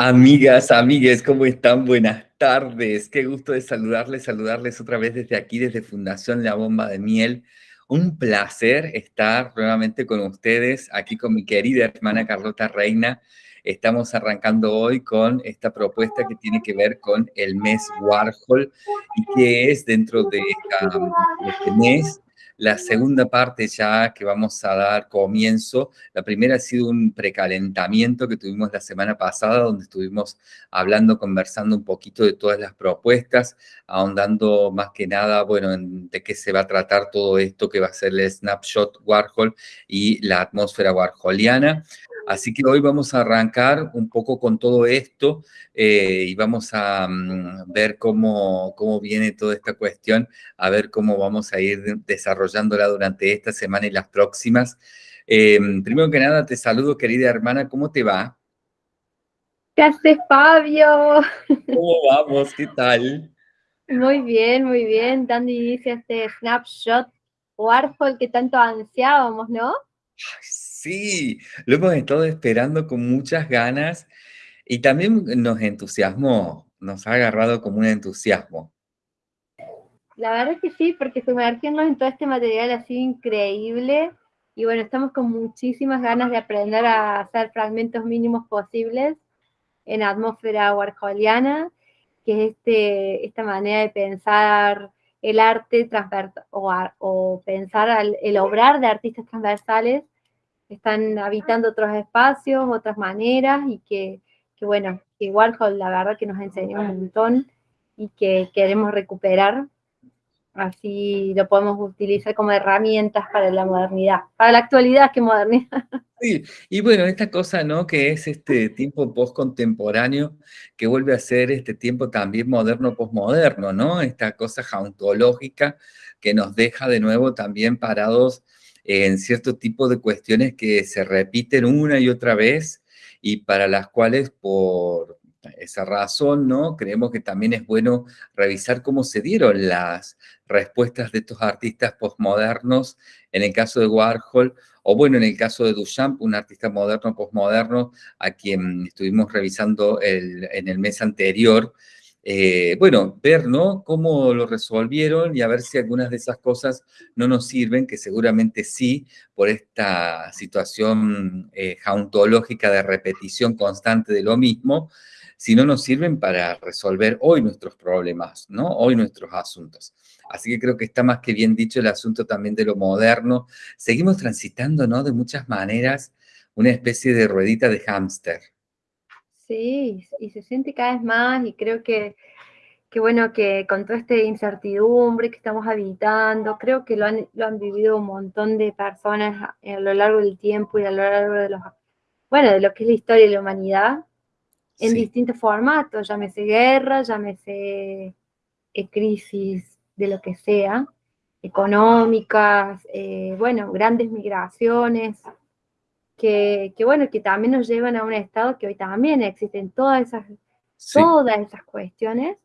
Amigas, amigues, ¿cómo están? Buenas tardes. Qué gusto de saludarles, saludarles otra vez desde aquí, desde Fundación La Bomba de Miel. Un placer estar nuevamente con ustedes, aquí con mi querida hermana Carlota Reina. Estamos arrancando hoy con esta propuesta que tiene que ver con el mes Warhol y que es dentro de, de este mes la segunda parte ya que vamos a dar comienzo, la primera ha sido un precalentamiento que tuvimos la semana pasada, donde estuvimos hablando, conversando un poquito de todas las propuestas, ahondando más que nada, bueno, de qué se va a tratar todo esto que va a ser el Snapshot Warhol y la atmósfera warholiana. Así que hoy vamos a arrancar un poco con todo esto eh, y vamos a mm, ver cómo, cómo viene toda esta cuestión, a ver cómo vamos a ir desarrollándola durante esta semana y las próximas. Em, primero que nada, te saludo, querida hermana, ¿cómo te va? ¿Qué haces, Fabio? ¿Cómo vamos? ¿Qué tal? Muy bien, muy bien, dando inicio a este snapshot Warhol que tanto ansiábamos, ¿no? Sí, lo hemos estado esperando con muchas ganas y también nos entusiasmó, nos ha agarrado como un entusiasmo. La verdad es que sí, porque sumergirnos en todo este material ha sido increíble y bueno, estamos con muchísimas ganas de aprender a hacer fragmentos mínimos posibles en atmósfera warholiana, que es este, esta manera de pensar el arte o, o pensar el obrar de artistas transversales están habitando otros espacios, otras maneras, y que, que bueno, que Warhol la verdad que nos enseñó un montón y que queremos recuperar, así lo podemos utilizar como herramientas para la modernidad, para la actualidad que modernidad. Y bueno, esta cosa, ¿no? Que es este tiempo post-contemporáneo, que vuelve a ser este tiempo también moderno-postmoderno, ¿no? Esta cosa jauntológica que nos deja de nuevo también parados en cierto tipo de cuestiones que se repiten una y otra vez y para las cuales por esa razón, ¿no? Creemos que también es bueno revisar cómo se dieron las respuestas de estos artistas postmodernos, en el caso de Warhol, o bueno, en el caso de Duchamp, un artista moderno postmoderno, a quien estuvimos revisando en el mes anterior, eh, bueno, ver, ¿no? Cómo lo resolvieron y a ver si algunas de esas cosas no nos sirven, que seguramente sí, por esta situación eh, jauntológica de repetición constante de lo mismo, si no nos sirven para resolver hoy nuestros problemas, ¿no? Hoy nuestros asuntos. Así que creo que está más que bien dicho el asunto también de lo moderno. Seguimos transitando, ¿no? De muchas maneras, una especie de ruedita de hámster. Sí, y se siente cada vez más y creo que, que bueno, que con toda esta incertidumbre que estamos habitando, creo que lo han, lo han vivido un montón de personas a, lo largo del tiempo y a lo largo de los, bueno, de lo que es la historia de la humanidad, en distintos formatos, llámese guerra, llámese eh, crisis de lo que sea, económicas, eh, bueno, grandes migraciones, que, bueno, que también nos llevan a un estado que hoy también existen todas esas, todas esas cuestiones,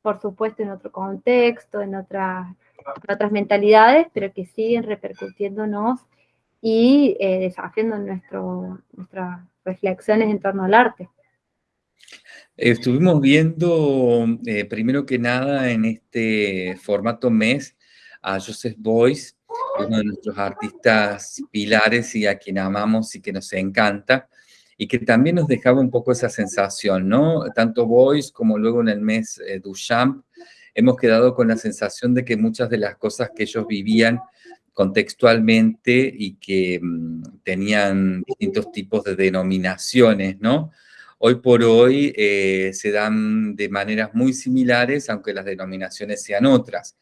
por supuesto en otro contexto, en otras, otras mentalidades, pero que siguen repercutiéndonos y eh, desafiando nuestro, nuestras reflexiones en torno al arte. Estuvimos viendo, eh, primero que nada, en este formato mes, a Joseph Boyce, uno de nuestros artistas pilares y a quien amamos y que nos encanta, y que también nos dejaba un poco esa sensación, ¿no? Tanto Boyce como luego en el mes eh, Duchamp, hemos quedado con la sensación de que muchas de las cosas que ellos vivían contextualmente y que mm, tenían distintos tipos de denominaciones, ¿no? Hoy por hoy eh, se dan de maneras muy similares, aunque las denominaciones sean otras.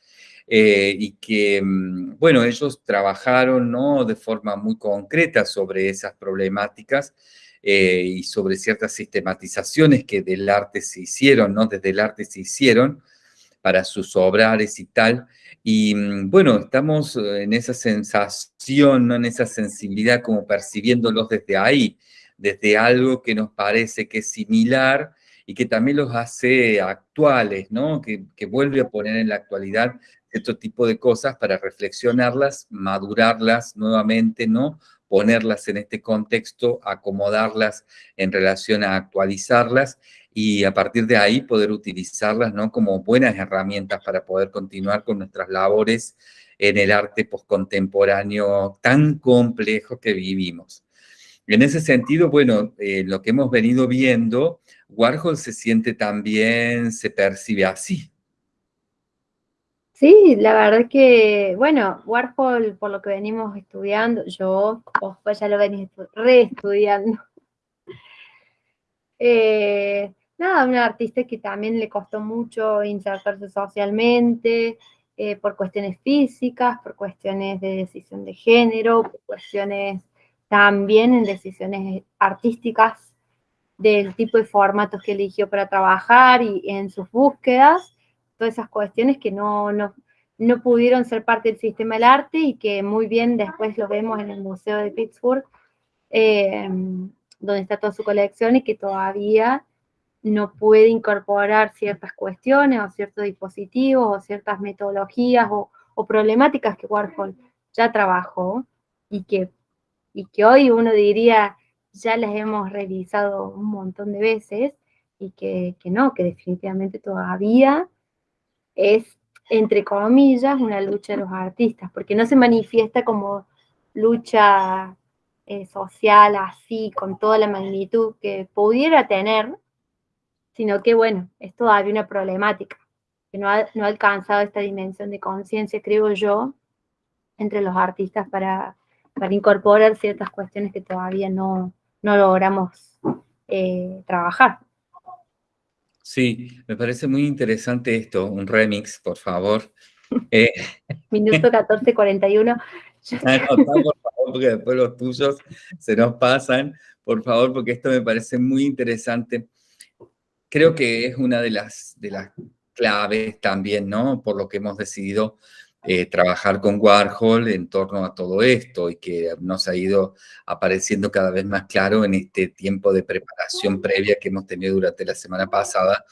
Eh, y que, mm, bueno, ellos trabajaron ¿no? de forma muy concreta sobre esas problemáticas eh, y sobre ciertas sistematizaciones que del arte se hicieron, ¿no? Desde el arte se hicieron para sus obrares y tal. Y mm, bueno, estamos en esa sensación, ¿no? en esa sensibilidad como percibiéndolos desde ahí, desde algo que nos parece que es similar y que también los hace actuales, ¿no? Que, que vuelve a poner en la actualidad este tipo de cosas para reflexionarlas, madurarlas nuevamente, ¿no? ponerlas en este contexto, acomodarlas en relación a actualizarlas y a partir de ahí poder utilizarlas ¿no? como buenas herramientas para poder continuar con nuestras labores en el arte postcontemporáneo tan complejo que vivimos. En ese sentido, bueno, eh, lo que hemos venido viendo, Warhol se siente también, se percibe así. Sí, la verdad que, bueno, Warhol, por lo que venimos estudiando, yo, vos ya lo venís reestudiando. Eh, nada, un artista que también le costó mucho insertarse socialmente, eh, por cuestiones físicas, por cuestiones de decisión de género, por cuestiones también en decisiones artísticas del tipo de formatos que eligió para trabajar y en sus búsquedas, todas esas cuestiones que no, no, no pudieron ser parte del sistema del arte y que muy bien después lo vemos en el Museo de Pittsburgh, eh, donde está toda su colección y que todavía no puede incorporar ciertas cuestiones o ciertos dispositivos o ciertas metodologías o, o problemáticas que Warhol ya trabajó y que y que hoy uno diría ya las hemos revisado un montón de veces y que, no, que definitivamente todavía es, entre comillas, una lucha de los artistas, porque no se manifiesta como lucha eh, social así, con toda la magnitud que pudiera tener, sino que, bueno, es todavía una problemática, que no ha, no ha alcanzado esta dimensión de conciencia, creo yo, entre los artistas para, para incorporar ciertas cuestiones que todavía no, logramos eh, trabajar. Sí, me parece muy interesante esto, un remix, por favor. Eh, Minuto 14.41. por favor, porque después los tuyos se nos pasan, por favor, porque esto me parece muy interesante. Creo que es una de las, de las claves también, ¿no? Por lo que hemos decidido eh, trabajar con Warhol en torno a todo esto y que nos ha ido apareciendo cada vez más claro en este tiempo de preparación previa que hemos tenido durante la semana pasada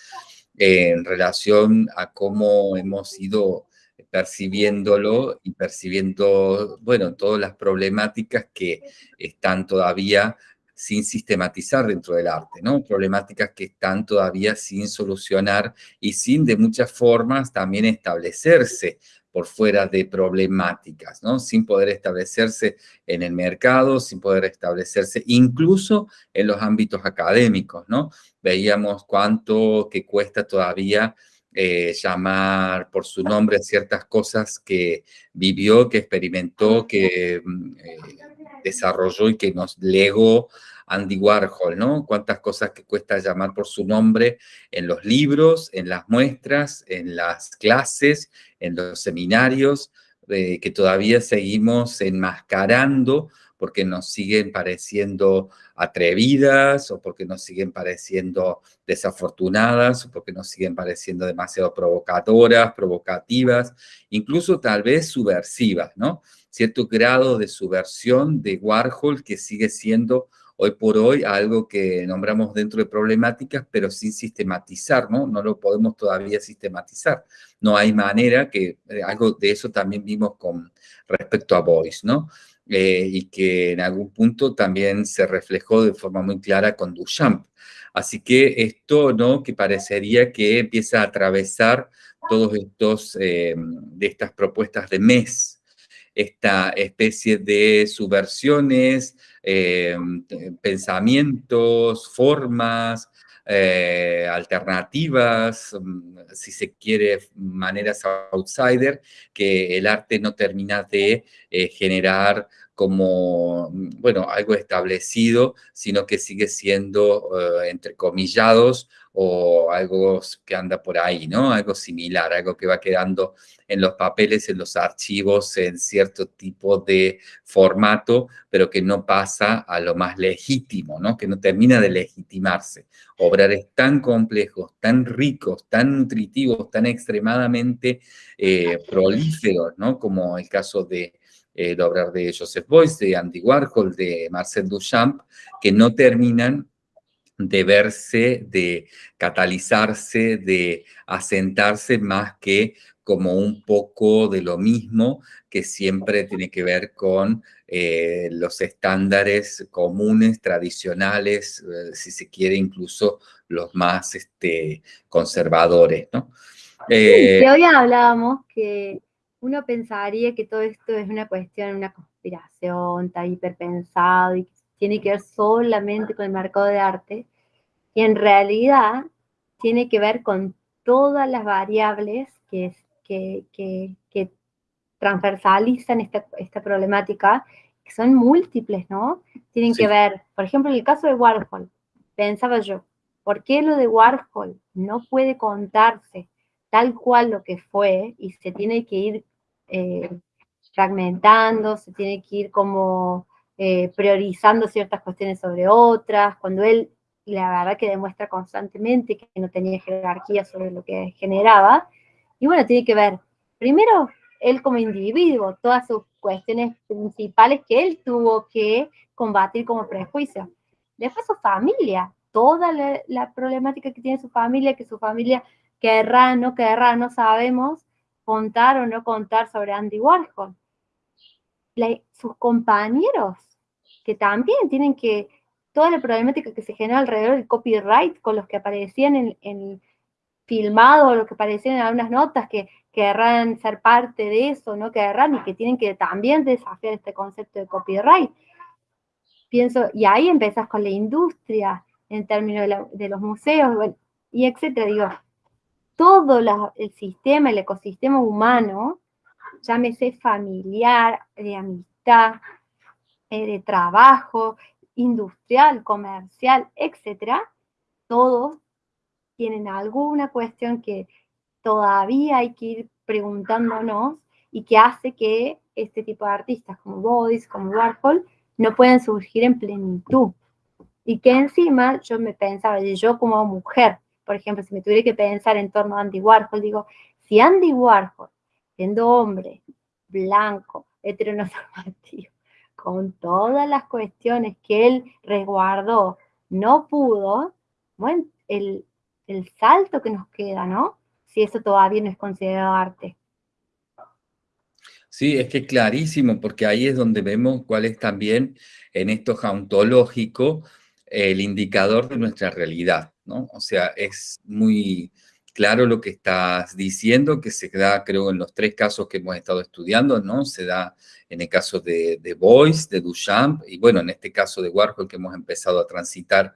eh, en relación a cómo hemos ido percibiéndolo y percibiendo, bueno, todas las problemáticas que están todavía sin sistematizar dentro del arte, ¿no? Problemáticas que están todavía sin solucionar y sin de muchas formas también establecerse por fuera de problemáticas, ¿no? Sin poder establecerse en el mercado, sin poder establecerse incluso en los ámbitos académicos, ¿no? Veíamos cuánto que cuesta todavía eh, llamar por su nombre ciertas cosas que vivió, que experimentó, que mm, eh, desarrolló y que nos legó Andy Warhol, ¿no? Cuántas cosas que cuesta llamar por su nombre en los libros, en las muestras, en las clases, en los seminarios, eh, que todavía seguimos enmascarando porque nos siguen pareciendo atrevidas o porque nos siguen pareciendo desafortunadas o porque nos siguen pareciendo demasiado provocadoras, provocativas, incluso tal vez subversivas, ¿no? Cierto grado de subversión de Warhol que sigue siendo hoy por hoy algo que nombramos dentro de problemáticas, pero sin sistematizar, ¿no? No lo podemos todavía sistematizar. No hay manera que, eh, algo de eso también vimos con respecto a Boyce, ¿no? Eh, y que en algún punto también se reflejó de forma muy clara con Duchamp. Así que esto, ¿no? Que parecería que empieza a atravesar todos estos, eh, de estas propuestas de mes, esta especie de subversiones, eh, pensamientos, formas, eh, alternativas, mm, si se quiere, maneras outsider, que el arte no termina de eh, generar como, bueno, algo establecido, sino que sigue siendo, entrecomillados, o algo que anda por ahí, ¿no? Algo similar, algo que va quedando en los papeles, en los archivos, en cierto tipo de formato, pero que no pasa a lo más legítimo, ¿no? Que no termina de legitimarse. Obrales tan complejos, tan ricos, tan nutritivos, tan extremadamente eh, prolíferos, ¿no? Como el caso de eh, de obrar de Joseph Beuys, de Andy Warhol, de Marcel Duchamp, que no terminan de verse, de catalizarse, de asentarse más que como un poco de lo mismo que siempre tiene que ver con eh, los estándares comunes, tradicionales, eh, si se quiere incluso los más este, conservadores, ¿no? Eh, hoy hablábamos que uno pensaría que todo esto es una cuestión, una conspiración, está hiperpensado y tiene que ver solamente con el mercado de arte, y en realidad tiene que ver con todas las variables que, que, que, que transversalizan esta, esta, problemática, que son múltiples, ¿no? Tienen que ver, por ejemplo, en el caso de Warhol, pensaba yo, ¿por qué lo de Warhol no puede contarse tal cual lo que fue y se tiene que ir eh, fragmentando, se tiene que ir como eh, priorizando ciertas cuestiones sobre otras, cuando él la verdad que demuestra constantemente que no tenía jerarquía sobre lo que generaba. Y bueno, tiene que ver, primero, él como individuo, todas sus cuestiones principales que él tuvo que combatir como prejuicio. Después su familia, toda la, problemática que tiene su familia, que su familia querrá, no querrá, no sabemos contar o no contar sobre Andy Warhol. sus compañeros que también tienen que, toda la problemática que se genera alrededor del copyright con los que aparecían en, en filmado, los que aparecían en algunas notas que querrán ser parte de eso, no querrán y que tienen que también desafiar este concepto de copyright. Pienso, y ahí empezás con la industria en términos de, los museos, y etcétera. Digo, todo el sistema, el ecosistema humano, llámese familiar, de amistad, eh, de trabajo, industrial, comercial, etcétera, todos tienen alguna cuestión que todavía hay que ir preguntándonos y que hace que este tipo de artistas como Boyce, como Warhol, no puedan surgir en plenitud. Y que encima yo me pensaba, yo como mujer, por ejemplo, si me tuviera que pensar en torno a Andy Warhol, digo, si Andy Warhol, siendo hombre, blanco, heteronormativo, con todas las cuestiones que él resguardó, no pudo, bueno, el, el salto que nos queda, ¿no? Si eso todavía no es considerado arte. Sí, es que clarísimo, porque ahí es donde vemos cuál es también en esto jauntológico el indicador de nuestra realidad, ¿no? O sea, es muy, claro lo que estás diciendo, que se da, creo, en los tres casos que hemos estado estudiando, ¿no? Se da en el caso de, de Boyce, de Duchamp, y bueno, en este caso de Warhol que hemos empezado a transitar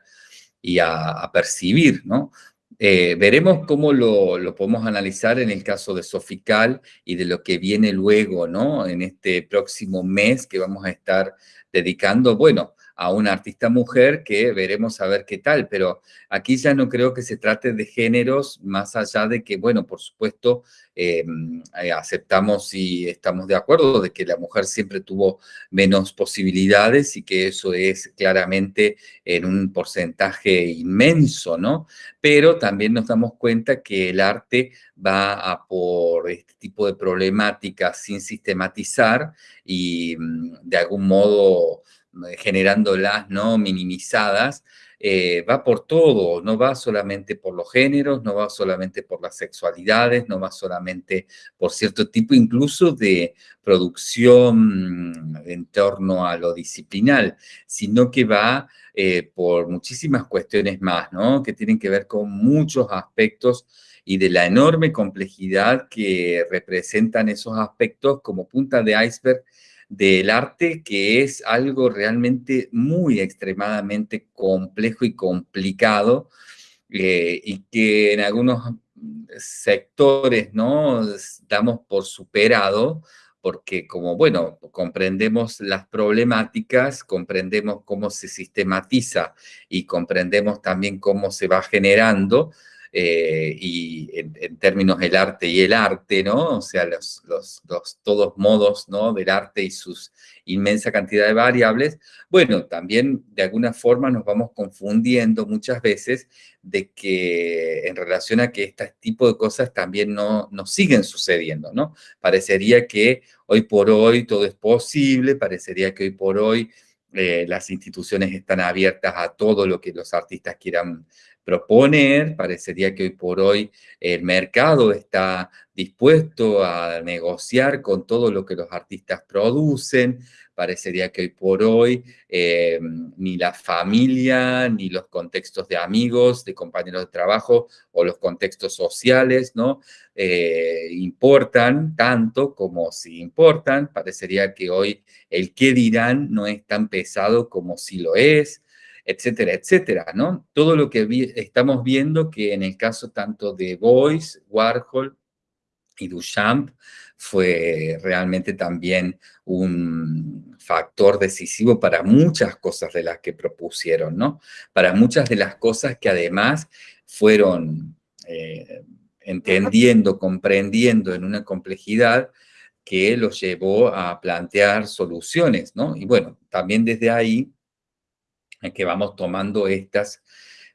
y a, percibir, ¿no? Eh, veremos cómo lo, lo, podemos analizar en el caso de Sofical y de lo que viene luego, ¿no? En este próximo mes que vamos a estar dedicando, bueno, a una artista mujer que veremos a ver qué tal, pero aquí ya no creo que se trate de géneros más allá de que, bueno, por supuesto, em, eh, aceptamos y estamos de acuerdo de que la mujer siempre tuvo menos posibilidades y que eso es claramente en un porcentaje inmenso, ¿no? Pero también nos damos cuenta que el arte va a por este tipo de problemáticas sin sistematizar y mm, de algún modo generándolas, ¿no? Minimizadas, eh, va por todo, no va solamente por los géneros, no va solamente por las sexualidades, no va solamente por cierto tipo incluso de producción en torno a lo disciplinal, sino que va eh, por muchísimas cuestiones más, ¿no? Que tienen que ver con muchos aspectos y de la enorme complejidad que representan esos aspectos como punta de iceberg del arte, que es algo realmente muy extremadamente complejo y complicado, eh, y que en algunos sectores, ¿no? Damos por superado, porque como, bueno, comprendemos las problemáticas, comprendemos cómo se sistematiza y comprendemos también cómo se va generando, eh, y en, términos del arte y el arte, ¿no? O sea, los, los, todos modos, ¿no? Del arte y sus inmensa cantidad de variables, bueno, también de alguna forma nos vamos confundiendo muchas veces de que en relación a que este tipo de cosas también no nos siguen sucediendo, ¿no? Parecería que hoy por hoy todo es posible, parecería que hoy por hoy eh, las instituciones están abiertas a todo lo que los artistas quieran proponer, parecería que hoy por hoy el mercado está dispuesto a negociar con todo lo que los artistas producen, parecería que hoy por hoy eh, ni la familia, ni los contextos de amigos, de compañeros de trabajo o los contextos sociales, ¿no? Eh, importan tanto como si importan, parecería que hoy el qué dirán no es tan pesado como si lo es, etcétera, etcétera, ¿no? Todo lo que estamos viendo que en el caso tanto de Boyce, Warhol y Duchamp fue realmente también un factor decisivo para muchas cosas de las que propusieron, ¿no? Para muchas de las cosas que además fueron eh, entendiendo, comprendiendo en una complejidad que los llevó a plantear soluciones, ¿no? Y bueno, también desde ahí que vamos tomando estas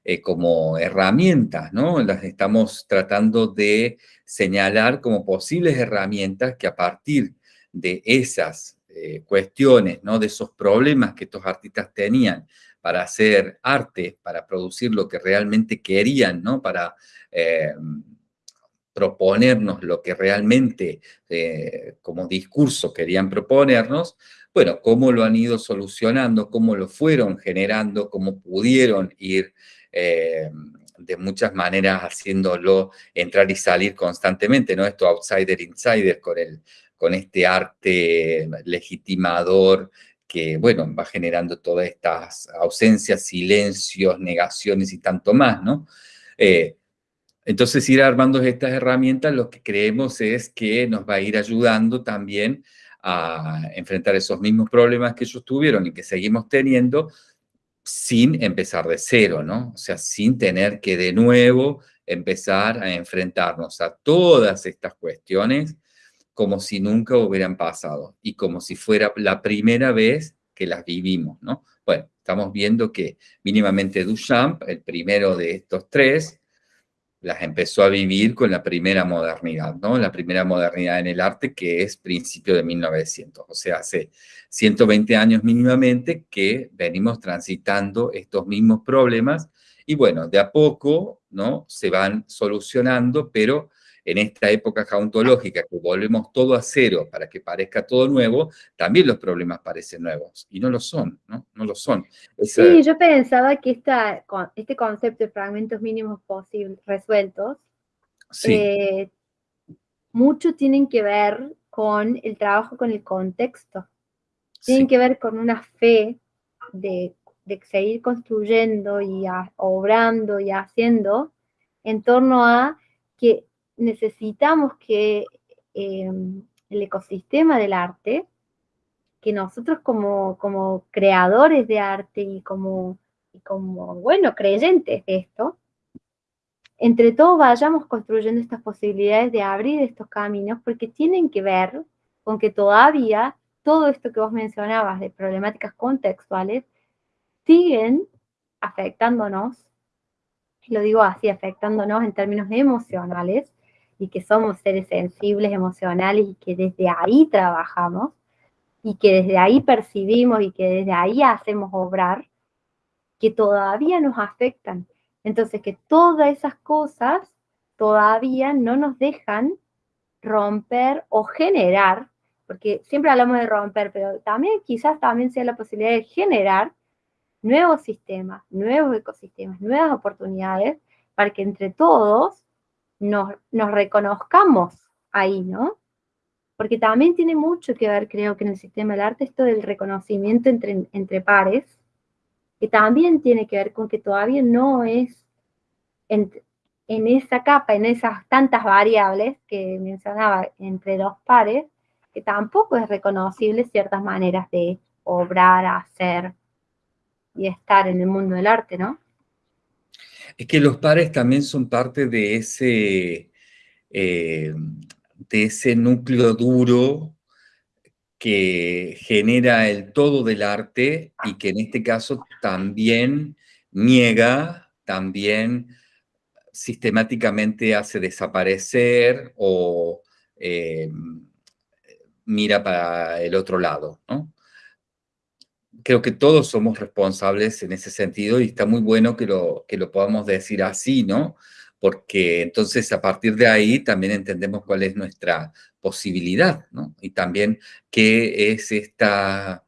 eh, como herramientas, ¿no? Las estamos tratando de señalar como posibles herramientas que a partir de esas eh, cuestiones, ¿no? De esos problemas que estos artistas tenían para hacer arte, para producir lo que realmente querían, ¿no? Para eh, proponernos lo que realmente como discurso querían proponernos, bueno, cómo lo han ido solucionando, cómo lo fueron generando, cómo pudieron ir eh, de muchas maneras haciéndolo entrar y salir constantemente, ¿no? Esto outsider-insider con, con este arte legitimador que, bueno, va generando todas estas ausencias, silencios, negaciones y tanto más, ¿no? Eh, entonces, ir armando estas herramientas, lo que creemos es que nos va a ir ayudando también a enfrentar esos mismos problemas que ellos tuvieron y que seguimos teniendo sin empezar de cero, ¿no? O sea, sin tener que de nuevo empezar a enfrentarnos a todas estas cuestiones como si nunca hubieran pasado y como si fuera la primera vez que las vivimos, ¿no? Bueno, estamos viendo que mínimamente Duchamp, el primero de estos tres, las empezó a vivir con la primera modernidad, ¿no? La primera modernidad en el arte que es principio de 1900, o sea, hace 120 años mínimamente que venimos transitando estos mismos problemas y bueno, de a poco, ¿no? Se van solucionando, pero en esta época jauntológica que volvemos todo a cero para que parezca todo nuevo, también los problemas parecen nuevos, y no lo son, ¿no? No lo son. Sí, yo pensaba que esta, este concepto de fragmentos mínimos posibles resueltos, eh, mucho tienen que ver con el trabajo con el contexto, tienen que ver con una fe de, de seguir construyendo y obrando y haciendo en torno a que necesitamos que em, el ecosistema del arte, que nosotros como, como creadores de arte y como, como, bueno, creyentes de esto, entre todos vayamos construyendo estas posibilidades de abrir estos caminos, porque tienen que ver con que todavía todo esto que vos mencionabas de problemáticas contextuales siguen afectándonos, lo digo así, afectándonos en términos emocionales, y que somos seres sensibles, emocionales y que desde ahí trabajamos y que desde ahí percibimos y que desde ahí hacemos obrar, que todavía nos afectan. Entonces, que todas esas cosas todavía no nos dejan romper o generar, porque siempre hablamos de romper, pero también quizás también sea la posibilidad de generar nuevos sistemas, nuevos ecosistemas, nuevas oportunidades, para que entre todos nos, reconozcamos ahí, ¿no? Porque también tiene mucho que ver, creo que en el sistema del arte, esto del reconocimiento entre, pares, que también tiene que ver con que todavía no es en, en esa capa, en esas tantas variables que mencionaba entre dos pares, que tampoco es reconocible ciertas maneras de obrar, hacer y estar en el mundo del arte, ¿no? Es que los pares también son parte de ese, eh, de ese núcleo duro que genera el todo del arte y que en este caso también niega, también sistemáticamente hace desaparecer o eh, mira para el otro lado. Creo que todos somos responsables en ese sentido y está muy bueno que lo, que lo podamos decir así, ¿no? Porque entonces a partir de ahí también entendemos cuál es nuestra posibilidad, ¿no? Y también qué es esta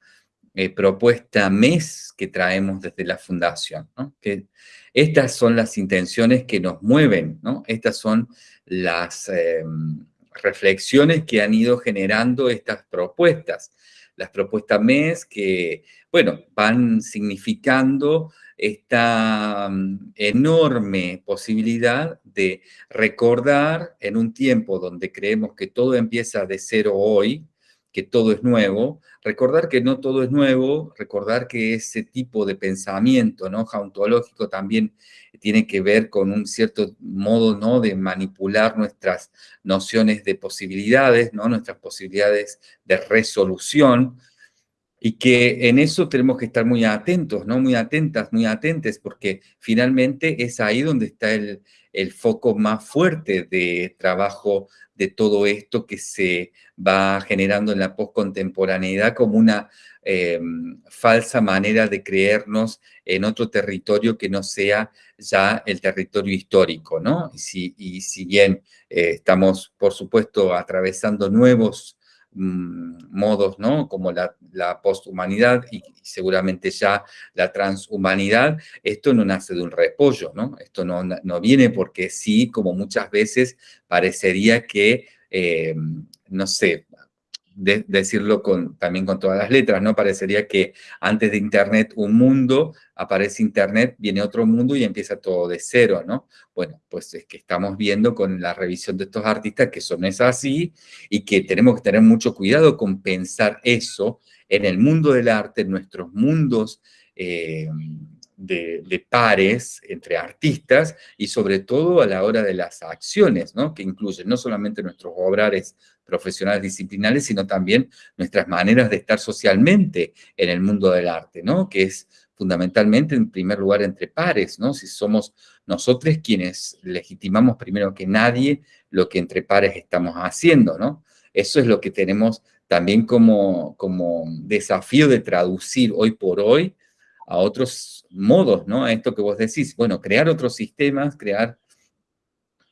eh, propuesta MES que traemos desde la Fundación, ¿no? Que estas son las intenciones que nos mueven, ¿no? Estas son las em, reflexiones que han ido generando estas propuestas. Las propuestas MES que, bueno, van significando esta mm, enorme posibilidad de recordar en un tiempo donde creemos que todo empieza de cero hoy, que todo es nuevo, recordar que no todo es nuevo, recordar que ese tipo de pensamiento ¿no? jauntológico también tiene que ver con un cierto modo ¿no? de manipular nuestras nociones de posibilidades, ¿no? nuestras posibilidades de resolución, y que en eso tenemos que estar muy atentos, ¿no? Muy atentas, muy atentes, porque finalmente es ahí donde está el, el foco más fuerte de trabajo de todo esto que se va generando en la postcontemporaneidad como una em, falsa manera de creernos en otro territorio que no sea ya el territorio histórico, ¿no? Y si, y si bien eh, estamos, por supuesto, atravesando nuevos modos, ¿no? Como la, posthumanidad y, seguramente ya la transhumanidad, esto no nace de un repollo, ¿no? Esto no, no viene porque sí, como muchas veces parecería que, eh, no sé, decirlo con, también con todas las letras, ¿no? Parecería que antes de Internet un mundo, aparece Internet, viene otro mundo y empieza todo de cero, ¿no? Bueno, pues es que estamos viendo con la revisión de estos artistas que eso no es así y que tenemos que tener mucho cuidado con pensar eso en el mundo del arte, en nuestros mundos eh, de, pares entre artistas y sobre todo a la hora de las acciones, ¿no? que incluyen no solamente nuestros obrares profesionales disciplinares, sino también nuestras maneras de estar socialmente en el mundo del arte, ¿no? que es fundamentalmente en primer lugar entre pares, ¿no? si somos nosotros quienes legitimamos primero que nadie lo que entre pares estamos haciendo, ¿no? Eso es lo que tenemos también como, como desafío de traducir hoy por hoy a otros modos, ¿no? A esto que vos decís, bueno, crear otros sistemas, crear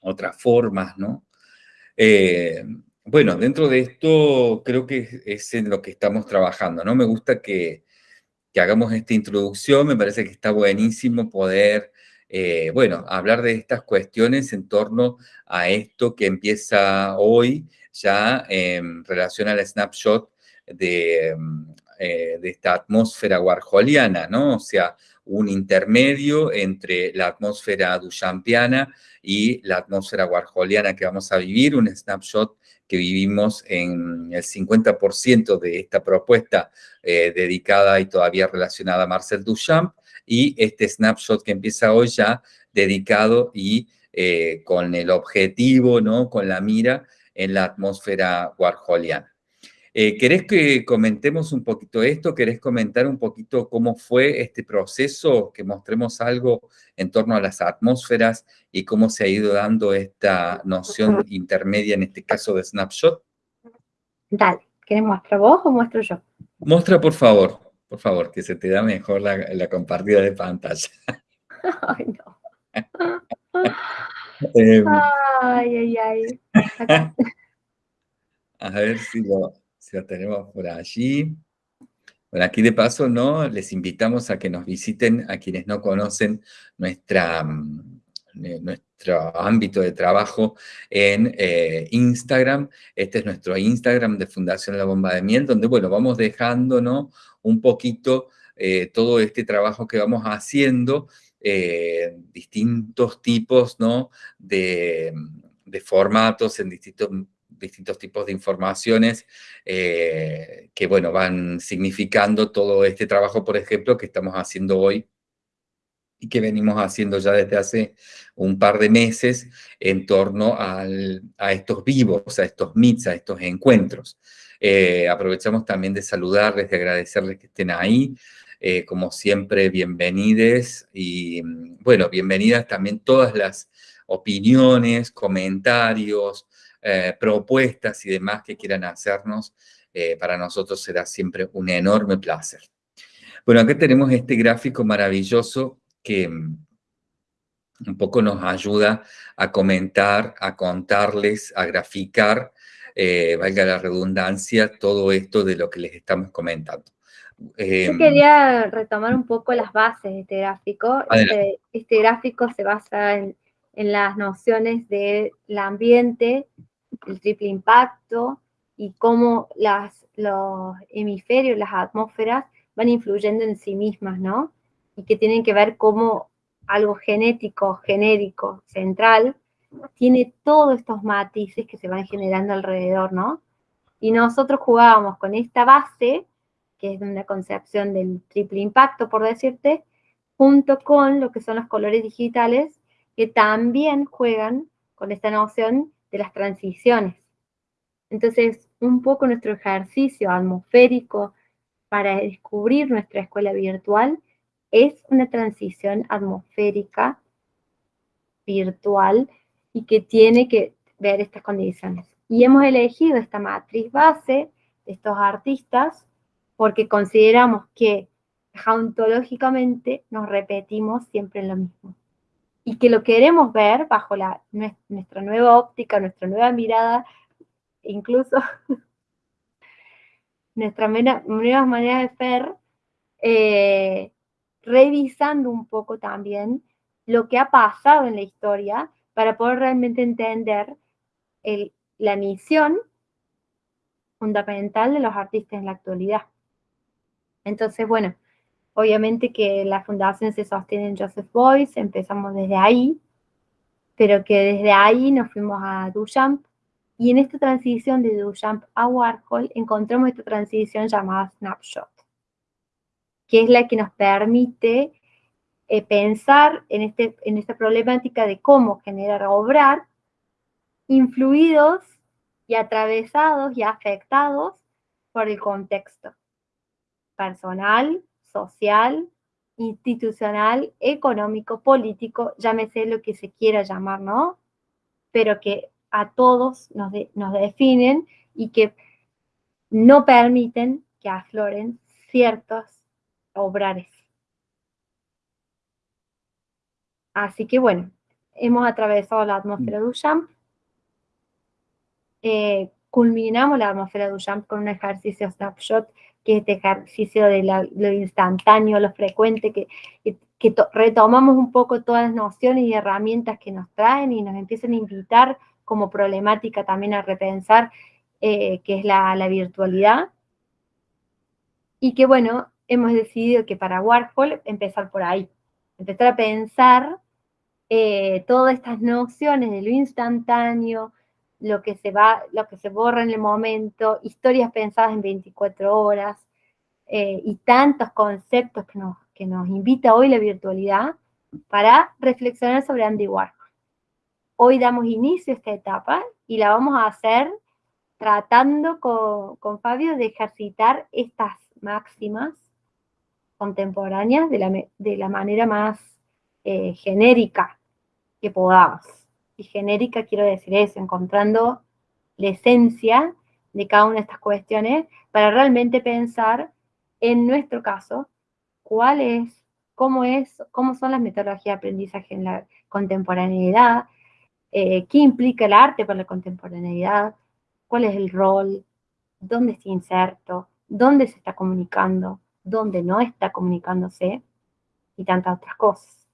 otras formas, ¿no? Eh, bueno, dentro de esto creo que es en lo que estamos trabajando, ¿no? Me gusta que, hagamos esta introducción, me parece que está buenísimo poder, eh, bueno, hablar de estas cuestiones en torno a esto que empieza hoy ya en relación al snapshot de eh, de esta atmósfera warholiana, ¿no? O sea, un intermedio entre la atmósfera duchampiana y la atmósfera warholiana que vamos a vivir, un snapshot que vivimos en el 50% de esta propuesta eh, dedicada y todavía relacionada a Marcel Duchamp, y este snapshot que empieza hoy ya dedicado y eh, con el objetivo, ¿no? con la mira en la atmósfera warholiana. Eh, ¿Querés que comentemos un poquito esto? ¿Querés comentar un poquito cómo fue este proceso? Que mostremos algo en torno a las atmósferas y cómo se ha ido dando esta noción intermedia, en este caso de snapshot. Dale, ¿querés mostrar vos o muestro yo? Muestra, por favor, por favor, que se te da mejor la, compartida de pantalla. Ay, no. Em. ay, ay, ay. A ver si lo, si lo tenemos por allí. Bueno, aquí de paso, ¿no? Les invitamos a que nos visiten a quienes no conocen nuestra, mm, eh, nuestro ámbito de trabajo en eh, Instagram. Este es nuestro Instagram de Fundación La Bomba de Miel, donde, bueno, vamos dejando, ¿no? Un poquito eh, todo este trabajo que vamos haciendo, distintos tipos, ¿no? De, de formatos, en distintos distintos tipos de informaciones eh, que, bueno, van significando todo este trabajo, por ejemplo, que estamos haciendo hoy y que venimos haciendo ya desde hace un par de meses en torno a estos vivos, a estos meets, a estos encuentros. Eh, aprovechamos también de saludarles, de agradecerles que estén ahí. Eh, como siempre, bienvenides y, bueno, bienvenidas también todas las opiniones, comentarios, eh, propuestas y demás que quieran hacernos, eh, para nosotros será siempre un enorme placer. Bueno, acá tenemos este gráfico maravilloso que mm, un poco nos ayuda a comentar, a contarles, a graficar, eh, valga la redundancia, todo esto de lo que les estamos comentando. Yo em, quería retomar un poco las bases de este gráfico. Este, este, gráfico se basa en, en las nociones del ambiente, el triple impacto y cómo las, los hemisferios, las atmósferas van influyendo en sí mismas, ¿no? Y que tienen que ver cómo algo genético, genérico, central, tiene todos estos matices que se van generando alrededor, ¿no? Y nosotros jugábamos con esta base, que es una concepción del triple impacto, por decirte, junto con lo que son los colores digitales, que también juegan con esta noción de las transiciones. Entonces, un poco nuestro ejercicio atmosférico para descubrir nuestra escuela virtual es una transición atmosférica virtual y que tiene que ver estas condiciones. Y hemos elegido esta matriz base de estos artistas porque consideramos que ontológicamente nos repetimos siempre lo mismo. Y que lo queremos ver bajo nuestra nueva óptica, nuestra nueva mirada, incluso nuestra nueva manera de ver, eh, revisando un poco también lo que ha pasado en la historia para poder realmente entender la misión fundamental de los artistas en la actualidad. Entonces, bueno, obviamente que la fundación se sostiene en Joseph Boyce, empezamos desde ahí, pero que desde ahí nos fuimos a Duchamp, y en esta transición de Duchamp a Warhol encontramos esta transición llamada Snapshot que es la que nos permite eh, pensar en, este, en esta problemática de cómo generar obrar influidos y atravesados y afectados por el contexto personal, social, institucional, económico, político, llámese lo que se quiera llamar, ¿no? Pero que a todos nos, nos definen y que no permiten que afloren ciertos obrares. Así que bueno, hemos atravesado la atmósfera de Duchamp, eh, culminamos la atmósfera de Duchamp con un ejercicio snapshot, que es este ejercicio de lo instantáneo, lo frecuente, que, que, retomamos un poco todas las nociones y herramientas que nos traen y nos empiezan a invitar como problemática también a repensar eh, qué es la, la virtualidad. Y que bueno, hemos decidido que para Warhol empezar por ahí, empezar a pensar eh, todas estas nociones de lo instantáneo, lo que se va, lo que se borra en el momento, historias pensadas en 24 horas, eh, y tantos conceptos que nos, que nos invita hoy la virtualidad para reflexionar sobre Andy Warhol. Hoy damos inicio a esta etapa y la vamos a hacer tratando con, con Fabio de ejercitar estas máximas contemporáneas de la, de la manera más eh, genérica que podamos. Y genérica quiero decir eso, encontrando la esencia de cada una de estas cuestiones para realmente pensar, en nuestro caso, cuál es, cómo es, cómo son las metodologías de aprendizaje en la contemporaneidad, eh, qué implica el arte para la contemporaneidad, cuál es el rol, dónde está inserto, dónde se está comunicando, donde no está comunicándose y tantas otras cosas.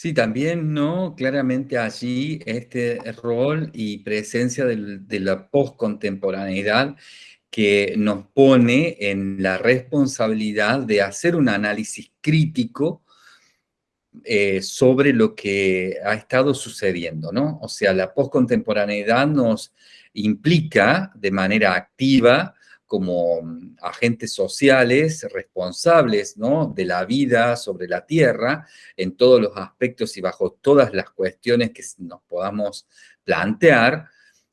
Sí, también, ¿no? Claramente allí este rol y presencia de la postcontemporaneidad que nos pone en la responsabilidad de hacer un análisis crítico eh, sobre lo que ha estado sucediendo, ¿no? O sea, la postcontemporaneidad nos implica de manera activa como mm, agentes sociales responsables de la vida sobre la Tierra en todos los aspectos y bajo todas las cuestiones que nos podamos plantear,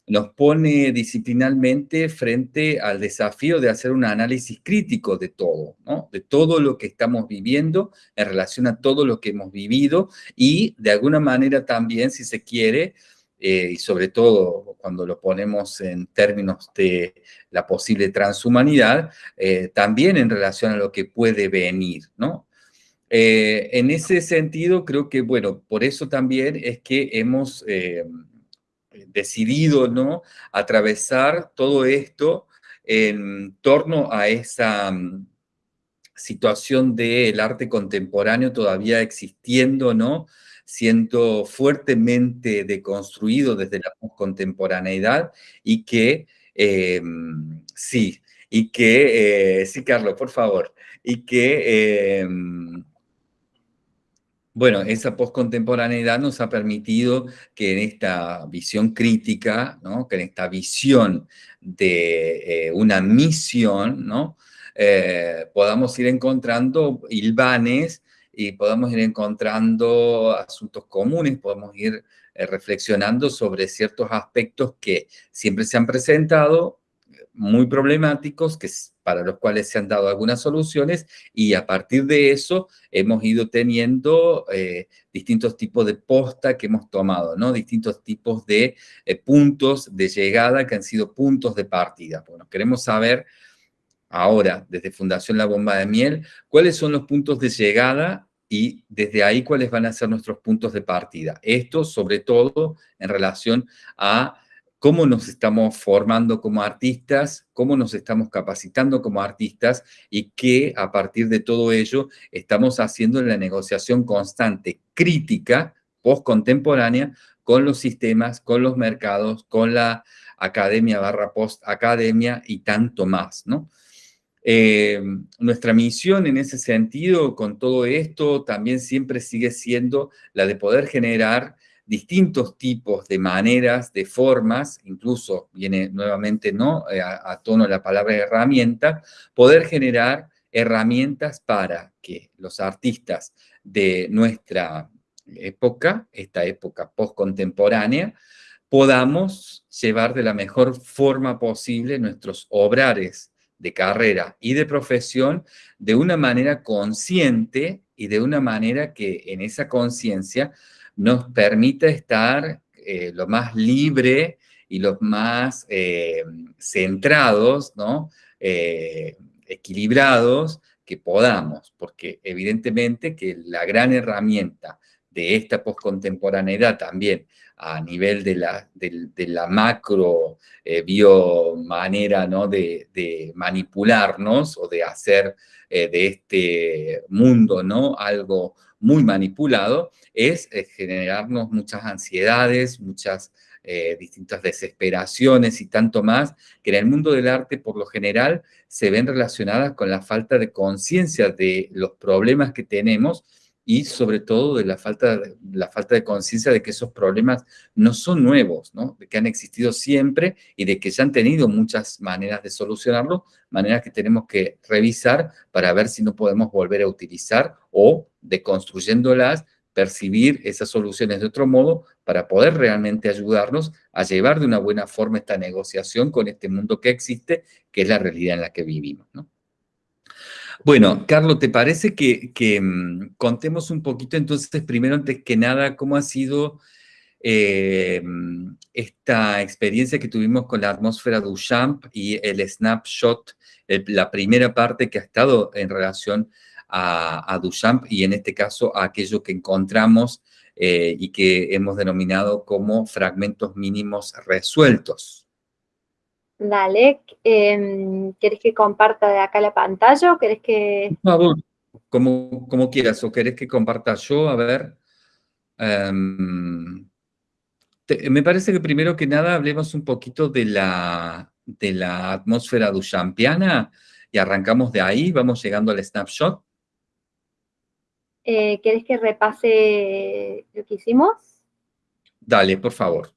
nos pone disciplinalmente frente al desafío de hacer un análisis crítico de todo, de todo lo que estamos viviendo en relación a todo lo que hemos vivido y de alguna manera también, si se quiere, eh, y sobre todo cuando lo ponemos en términos de la posible transhumanidad, eh, también en relación a lo que puede venir, ¿no? Eh, en ese sentido, creo que, bueno, por eso también es que hemos decidido, ¿no?, atravesar todo esto en torno a esa mm, situación del arte contemporáneo todavía existiendo, ¿no?, siendo fuertemente deconstruido desde la contemporaneidad y que, em, sí, y que, eh, sí, Carlos, por favor, y que, em, bueno, esa postcontemporaneidad nos ha permitido que en esta visión crítica, ¿no? que en esta visión de eh, una misión, ¿no? Eh, podamos ir encontrando hilvanes y podamos ir encontrando asuntos comunes, podemos ir eh, reflexionando sobre ciertos aspectos que siempre se han presentado, muy problemáticos, que, para los cuales se han dado algunas soluciones, y a partir de eso hemos ido teniendo eh, distintos tipos de posta que hemos tomado, ¿no? Distintos tipos de eh, puntos de llegada que han sido puntos de partida. Bueno, queremos saber ahora, desde Fundación La Bomba de Miel, cuáles son los puntos de llegada y desde ahí cuáles van a ser nuestros puntos de partida. Esto sobre todo en relación a cómo nos estamos formando como artistas, cómo nos estamos capacitando como artistas y qué a partir de todo ello estamos haciendo en la negociación constante, crítica, post-contemporánea, con los sistemas, con los mercados, con la academia barra post-academia y tanto más, ¿no? Eh, nuestra misión en ese sentido, con todo esto, también siempre sigue siendo la de poder generar distintos tipos de maneras, de formas, incluso viene nuevamente ¿no? Eh, a, a tono la palabra herramienta, poder generar herramientas para que los artistas de nuestra época, esta época postcontemporánea, podamos llevar de la mejor forma posible nuestros obrares de carrera y de profesión de una manera consciente y de una manera que en esa conciencia nos permita estar eh, lo más libre y los más eh, centrados, ¿no? Eh, equilibrados que podamos, porque evidentemente que la gran herramienta de esta poscontemporaneidad también a nivel de la, de, la macro eh, biomanera ¿no? de, manipularnos o de hacer eh, de este mundo ¿no? algo muy manipulado, es eh, generarnos muchas ansiedades, muchas distintas desesperaciones y tanto más, que en el mundo del arte por lo general se ven relacionadas con la falta de conciencia de los problemas que tenemos y sobre todo de la falta, la falta de conciencia de que esos problemas no son nuevos, ¿no? de que han existido siempre y de que ya han tenido muchas maneras de solucionarlo, maneras que tenemos que revisar para ver si no podemos volver a utilizar o, deconstruyéndolas, percibir esas soluciones de otro modo para poder realmente ayudarnos a llevar de una buena forma esta negociación con este mundo que existe, que es la realidad en la que vivimos. ¿no? Bueno, Carlos, ¿te parece que, mm, contemos un poquito entonces, primero, antes que nada, cómo ha sido eh, esta experiencia que tuvimos con la atmósfera Duchamp y el snapshot, la primera parte que ha estado en relación a, Duchamp y en este caso a aquello que encontramos eh, y que hemos denominado como fragmentos mínimos resueltos? Dale, eh, ¿querés que comparta de acá la pantalla o querés que...? Por favor, como, como quieras, o querés que comparta yo, a ver. Em, me parece que primero que nada hablemos un poquito de la, de la atmósfera duchampiana y arrancamos de ahí, vamos llegando al snapshot. Eh, ¿Querés que repase lo que hicimos? Dale, por favor.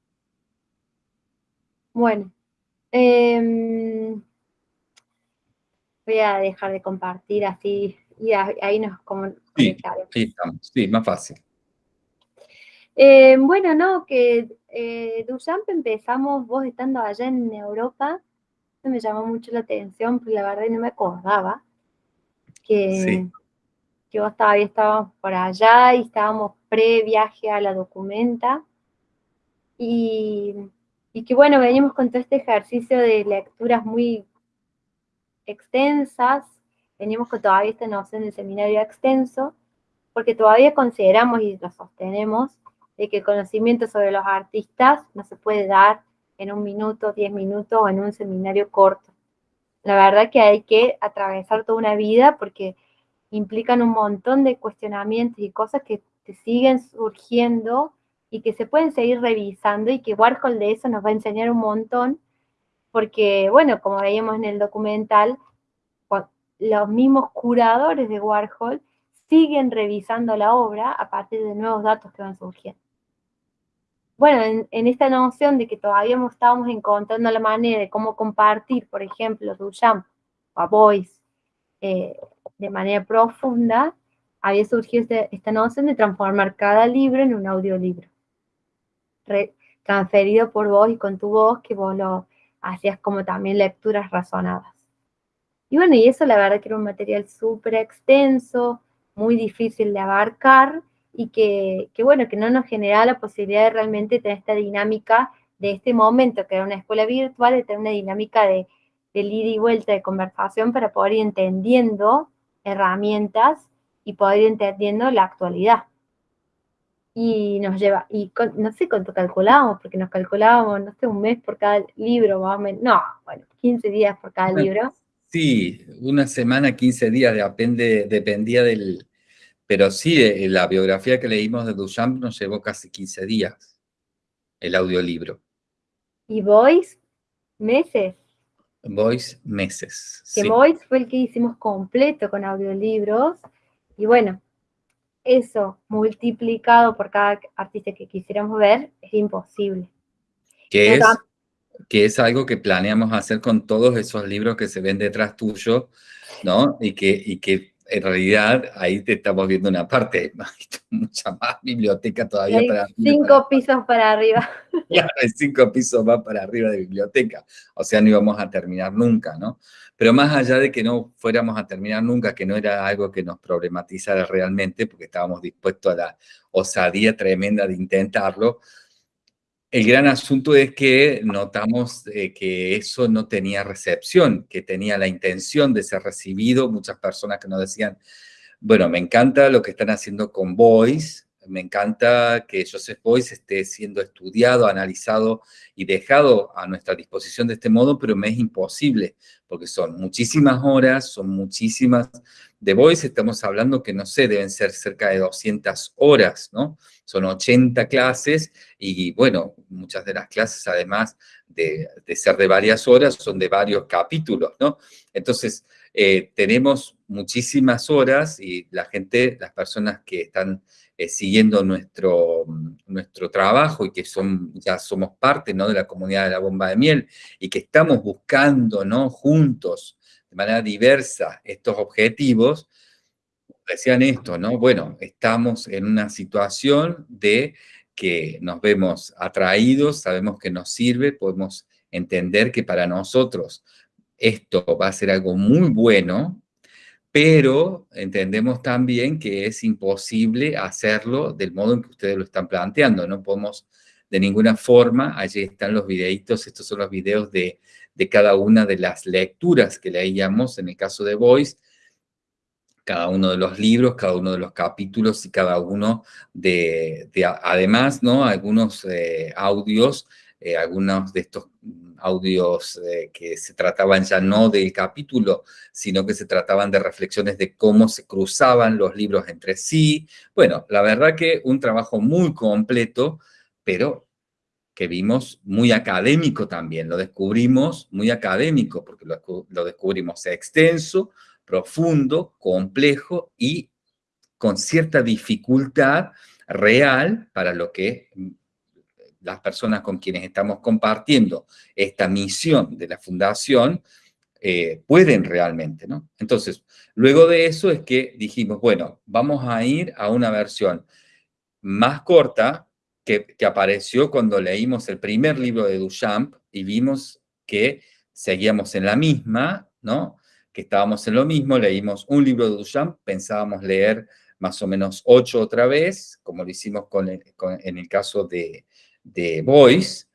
Bueno, Em, voy a dejar de compartir así y ahí nos como sí, sí, más fácil. Em, bueno, no, que eh, Duchamp empezamos, vos estando allá en Europa, me llamó mucho la atención, porque la verdad no me acordaba que, que vos todavía estábamos por allá y estábamos pre-viaje a la documenta. Y, y que bueno, venimos con todo este ejercicio de lecturas muy extensas, venimos con todavía esta noción de seminario extenso, porque todavía consideramos y lo sostenemos de que el conocimiento sobre los artistas no se puede dar en un minuto, diez minutos o en un seminario corto. La verdad que hay que atravesar toda una vida porque implican un montón de cuestionamientos y cosas que te siguen surgiendo y que se pueden seguir revisando y que Warhol de eso nos va a enseñar un montón, porque, bueno, como veíamos en el documental, los mismos curadores de Warhol siguen revisando la obra a partir de nuevos datos que van surgiendo. Bueno, en, esta noción de que todavía estábamos encontrando la manera de cómo compartir, por ejemplo, Duchamp o a Boyce eh, de manera profunda, había surgido este, esta noción de transformar cada libro en un audiolibro. Transferido por vos y con tu voz, que vos lo hacías como también lecturas razonadas. Y bueno, y eso la verdad que era un material súper extenso, muy difícil de abarcar y que, bueno, que no nos generaba la posibilidad de realmente tener esta dinámica de este momento, que era una escuela virtual, de tener una dinámica de, de ida y vuelta de conversación para poder ir entendiendo herramientas y poder ir entendiendo la actualidad. Y nos lleva, y no sé cuánto calculábamos, porque nos calculábamos, no sé, un mes por cada libro, más o menos, no, bueno, 15 días por cada libro. Sí, una semana, 15 días, depende, dependía del... Pero sí, eh, la biografía que leímos de Duchamp nos llevó casi 15 días, el audiolibro. ¿Y Voice? ¿Meses? Voice, meses. Que Voice fue el que hicimos completo con audiolibros. Y bueno, eso multiplicado por cada artista que quisiéramos ver es imposible. ¿Qué es? que es algo que planeamos hacer con todos esos libros que se ven detrás tuyo, ¿no? Y que, y que en realidad ahí te estamos viendo una parte, mucha más biblioteca todavía para Cinco pisos para arriba. Claro, hay cinco pisos más para arriba de biblioteca. O sea, no íbamos a terminar nunca, ¿no? Pero más allá de que no fuéramos a terminar nunca, que no era algo que nos problematizara realmente, porque estábamos dispuestos a la osadía tremenda de intentarlo, el gran asunto es que notamos eh, que eso no tenía recepción, que tenía la intención de ser recibido. Muchas personas que nos decían, bueno, me encanta lo que están haciendo con Voice, me encanta que Joseph Boyce esté siendo estudiado, analizado y dejado a nuestra disposición de este modo, pero me es imposible, porque son muchísimas horas, son muchísimas de Boyce, estamos hablando que, no sé, deben ser cerca de 200 horas, ¿no? Son 80 clases y, bueno, muchas de las clases, además de, ser de varias horas, son de varios capítulos, ¿no? Entonces, eh, tenemos muchísimas horas y la gente, las personas que están eh, siguiendo nuestro, nuestro trabajo y que son, ya somos parte ¿no? de la comunidad de la bomba de miel y que estamos buscando ¿no? juntos de manera diversa estos objetivos, decían esto, ¿no? Bueno, estamos en una situación de que nos vemos atraídos, sabemos que nos sirve, podemos entender que para nosotros esto va a ser algo muy bueno, pero entendemos también que es imposible hacerlo del modo en que ustedes lo están planteando. No podemos de ninguna forma, allí están los videitos, estos son los videos de, cada una de las lecturas que leíamos, en el caso de Voice, cada uno de los libros, cada uno de los capítulos y cada uno de, además, ¿no? Algunos eh, audios, eh, algunos de estos audios eh, que se trataban ya no del capítulo, sino que se trataban de reflexiones de cómo se cruzaban los libros entre sí. Bueno, la verdad que un trabajo muy completo, pero que vimos muy académico también, lo descubrimos muy académico, porque lo, lo descubrimos extenso, profundo, complejo y con cierta dificultad real para lo que las personas con quienes estamos compartiendo esta misión de la fundación eh, pueden realmente, ¿no? Entonces, luego de eso es que dijimos, bueno, vamos a ir a una versión más corta que, que apareció cuando leímos el primer libro de Duchamp y vimos que seguíamos en la misma, ¿no? Que estábamos en lo mismo, leímos un libro de Duchamp, pensábamos leer más o menos ocho otra vez, como lo hicimos con en el caso de, de Voice,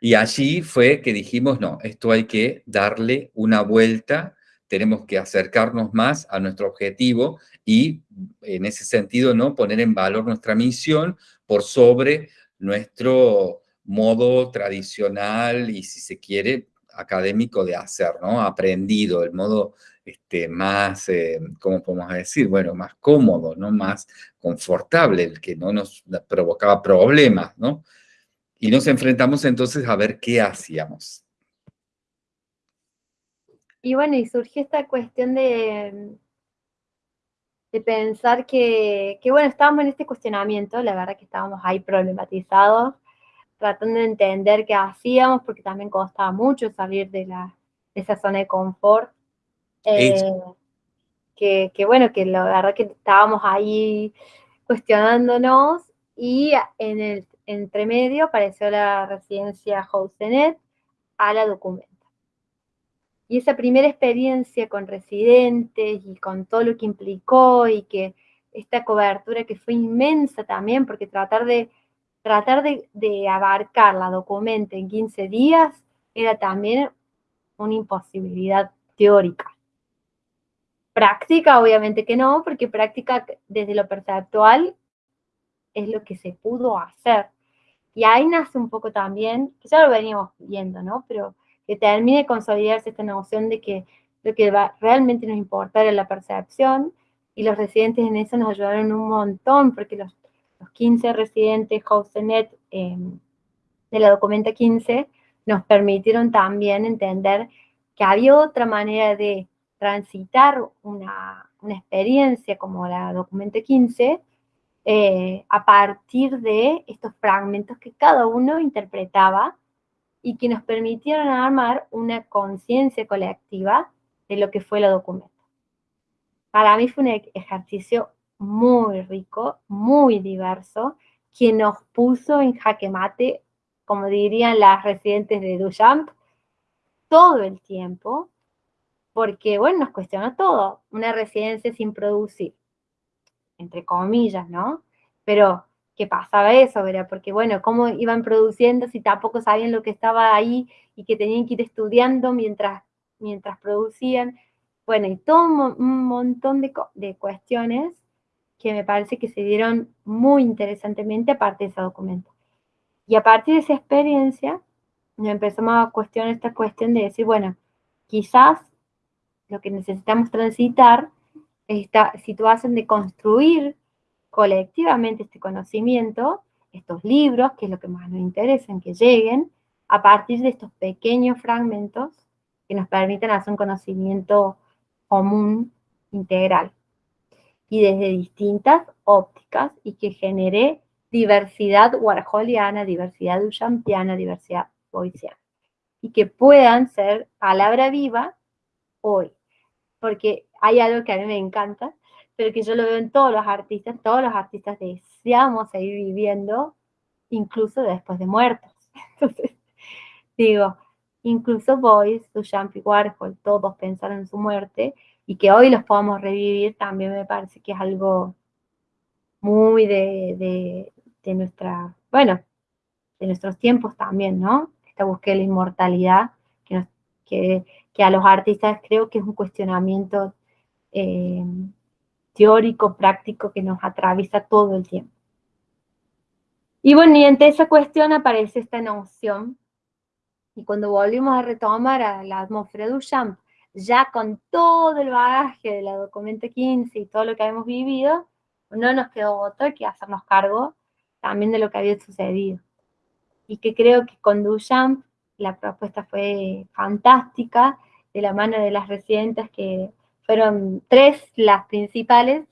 y allí fue que dijimos, no, esto hay que darle una vuelta, tenemos que acercarnos más a nuestro objetivo y en ese sentido, ¿no? Poner en valor nuestra misión por sobre nuestro modo tradicional y, si se quiere, académico de hacer, ¿no? Aprendido, el modo este, más, eh, ¿cómo podemos decir? Bueno, más cómodo, ¿no? Más confortable, el que no nos provocaba problemas, ¿no? Y nos enfrentamos entonces a ver qué hacíamos. Y bueno, y surgió esta cuestión de, de pensar que, que, bueno, estábamos en este cuestionamiento, la verdad que estábamos ahí problematizados, tratando de entender qué hacíamos, porque también costaba mucho salir de, la, de esa zona de confort. Eh, que, que, bueno, que la verdad que estábamos ahí cuestionándonos y en el entremedio apareció la residencia Housenet a la documenta. Y esa primera experiencia con residentes y con todo lo que implicó y que esta cobertura que fue inmensa también, porque tratar de, tratar de abarcar la documenta en 15 días era también una imposibilidad teórica. Práctica, obviamente que no, porque práctica desde lo perceptual es lo que se pudo hacer. Y ahí nace un poco también, que ya lo veníamos viendo, ¿no? Pero que termine de consolidarse esta noción de que lo que va, realmente nos importa era la percepción, y los residentes en eso nos ayudaron un montón, porque los, los 15 residentes HostNet eh, de la documenta 15 nos permitieron también entender que había otra manera de transitar una, una experiencia como la documenta 15 eh, a partir de estos fragmentos que cada uno interpretaba y que nos permitieron armar una conciencia colectiva de lo que fue la documento. Para mí fue un ejercicio muy rico, muy diverso, que nos puso en jaque mate, como dirían las residentes de Duchamp, todo el tiempo, porque, bueno, nos cuestionó todo. Una residencia sin producir, entre comillas, ¿no? Pero, ¿qué pasaba eso? Era porque, bueno, ¿cómo iban produciendo si tampoco sabían lo que estaba ahí y que tenían que ir estudiando mientras, mientras producían? Bueno, y todo un, montón de, de cuestiones que me parece que se dieron muy interesantemente aparte de ese documento. Y a partir de esa experiencia, nos empezamos a cuestionar esta cuestión de decir, bueno, quizás lo que necesitamos transitar esta situación de construir colectivamente este conocimiento, estos libros, que es lo que más nos interesa en que lleguen, a partir de estos pequeños fragmentos que nos permiten hacer un conocimiento común, integral, y desde distintas ópticas, y que genere diversidad warholiana, diversidad duchampiana, diversidad boyciana, y que puedan ser palabra viva hoy, porque hay algo que a mí me encanta, pero que yo lo veo en todos los artistas, todos los artistas deseamos seguir viviendo, incluso después de muertos. Entonces, digo, incluso Boyce, Duchamp y Warhol, todos pensaron en su muerte, y que hoy los podamos revivir también me parece que es algo muy de, de, nuestra, bueno, de nuestros tiempos también, ¿no? Esta búsqueda de la inmortalidad que, a los artistas creo que es un cuestionamiento eh, teórico, práctico que nos atraviesa todo el tiempo. Y bueno, y ante esa cuestión aparece esta noción, y cuando volvimos a retomar a la atmósfera de Duchamp, ya con todo el bagaje de la documenta 15 y todo lo que habíamos vivido, no nos quedó otro que hacernos cargo también de lo que había sucedido. Y que creo que con Duchamp la propuesta fue fantástica, de la mano de las residentes que fueron tres las principales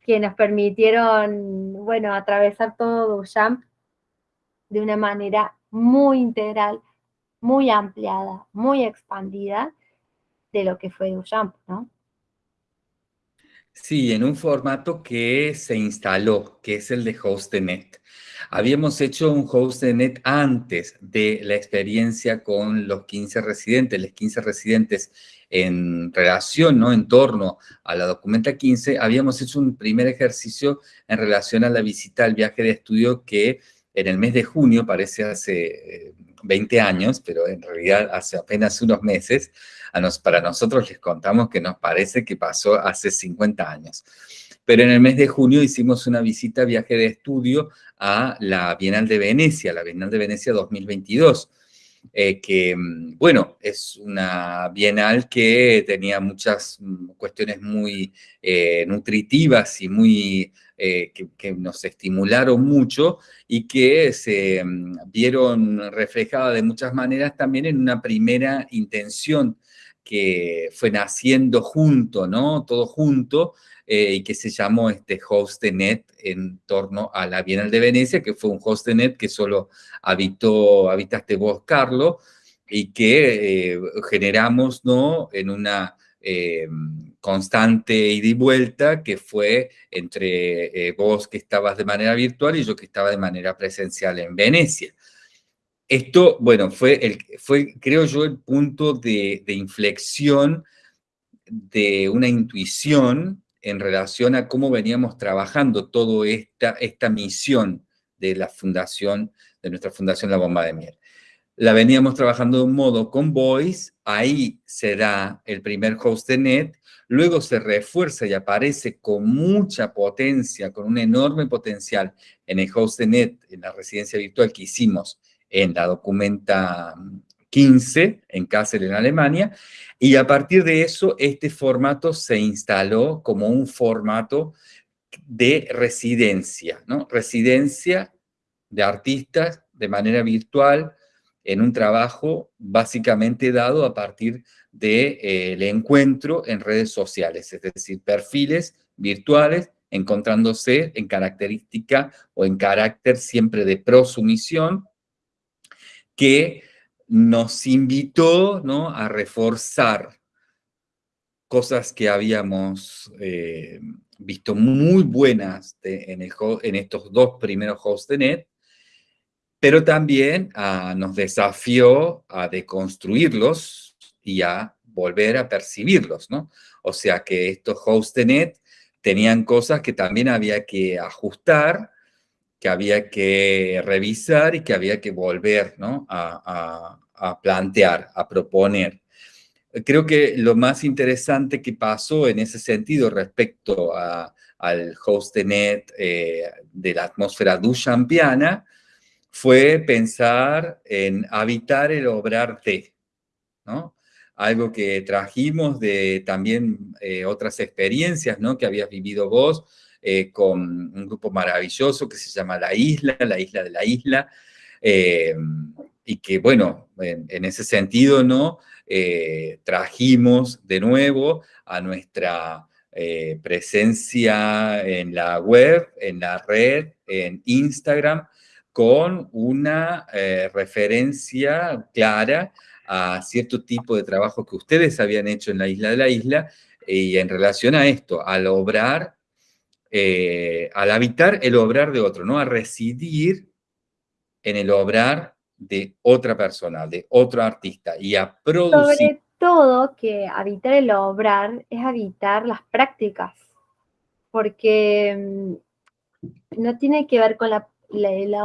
que nos permitieron, bueno, atravesar todo Duchamp de una manera muy integral, muy ampliada, muy expandida de lo que fue Duchamp, ¿no? Sí, en un formato que se instaló, que es el de HostNet. Habíamos hecho un HostNet antes de la experiencia con los 15 residentes, los 15 residentes en relación, ¿no? En torno a la documenta 15, habíamos hecho un primer ejercicio en relación a la visita al viaje de estudio que en el mes de junio, parece hace 20 eh, años, pero en realidad hace apenas unos meses, para nosotros les contamos que nos parece que pasó hace 50 años. Pero en el mes de junio hicimos una visita, viaje de estudio a la Bienal de Venecia, la Bienal de Venecia 2022, eh, que, mm, bueno, es una bienal que tenía muchas mm, cuestiones muy eh, nutritivas y muy, eh, que, nos estimularon mucho y que se mm, vieron reflejadas de muchas maneras también en una primera intención que fue naciendo junto, ¿no? Todo junto, eh, y que se llamó este HostNet en torno a la Bienal de Venecia, que fue un HostNet que solo habitó, habitaste vos, Carlos, y que eh, generamos, ¿no? En una eh, constante ida y vuelta que fue entre vos que estabas de manera virtual y yo que estaba de manera presencial en Venecia. Esto, bueno, fue, el, fue creo yo, el punto de, de inflexión de una intuición en relación a cómo veníamos trabajando toda esta, esta misión de la fundación, de nuestra fundación La Bomba de Miel. La veníamos trabajando de un modo con Voice, ahí se da el primer host de net, luego se refuerza y aparece con mucha potencia, con un enorme potencial en el host de net, en la residencia virtual que hicimos en la documenta 15 en Kassel, en Alemania, y a partir de eso este formato se instaló como un formato de residencia, ¿no? Residencia de artistas de manera virtual en un trabajo básicamente dado a partir del de, eh, encuentro en redes sociales, es decir, perfiles virtuales encontrándose en característica o en carácter siempre de prosumisión que nos invitó ¿no? a reforzar cosas que habíamos eh, visto muy buenas en, estos dos primeros hosts de NET, pero también ah, nos desafió a deconstruirlos y a volver a percibirlos, ¿no? O sea que estos hosts de NET tenían cosas que también había que ajustar que había que revisar y que había que volver ¿no? a, plantear, a proponer. Creo que lo más interesante que pasó en ese sentido respecto al hostnet eh, de la atmósfera duchampiana fue pensar en habitar el obrar de, ¿no? Algo que trajimos de también eh, otras experiencias, ¿no? Que habías vivido vos, eh, con un grupo maravilloso que se llama La Isla, La Isla de la Isla, eh, y que, bueno, en, ese sentido, ¿no? Eh, trajimos de nuevo a nuestra presencia en la web, en la red, en Instagram, con una referencia clara a cierto tipo de trabajo que ustedes habían hecho en la isla de la isla y en relación a esto, al obrar eh, al habitar el obrar de otro, ¿no? A residir en el obrar de otra persona, de otro artista y a producir. Sobre todo que habitar el obrar es habitar las prácticas, porque mm, no tiene que ver con la,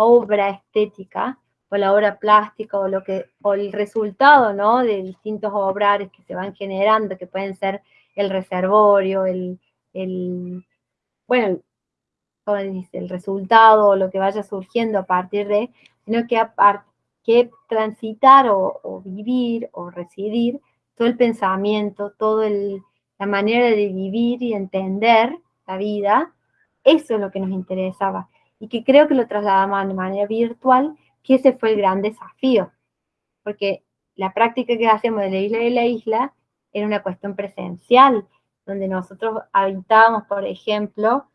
obra estética o la obra plástica o, lo que, o el resultado ¿no? de distintos obrares que se van generando, que pueden ser el reservorio, el, bueno, como dice, el resultado o lo que vaya surgiendo a partir de, sino que, que transitar o, vivir o residir todo el pensamiento, toda la manera de vivir y entender la vida, eso es lo que nos interesaba. Y que creo que lo trasladamos de manera virtual, que ese fue el gran desafío. Porque la práctica que hacemos de la isla de la isla era una cuestión presencial, donde nosotros habitábamos, por ejemplo,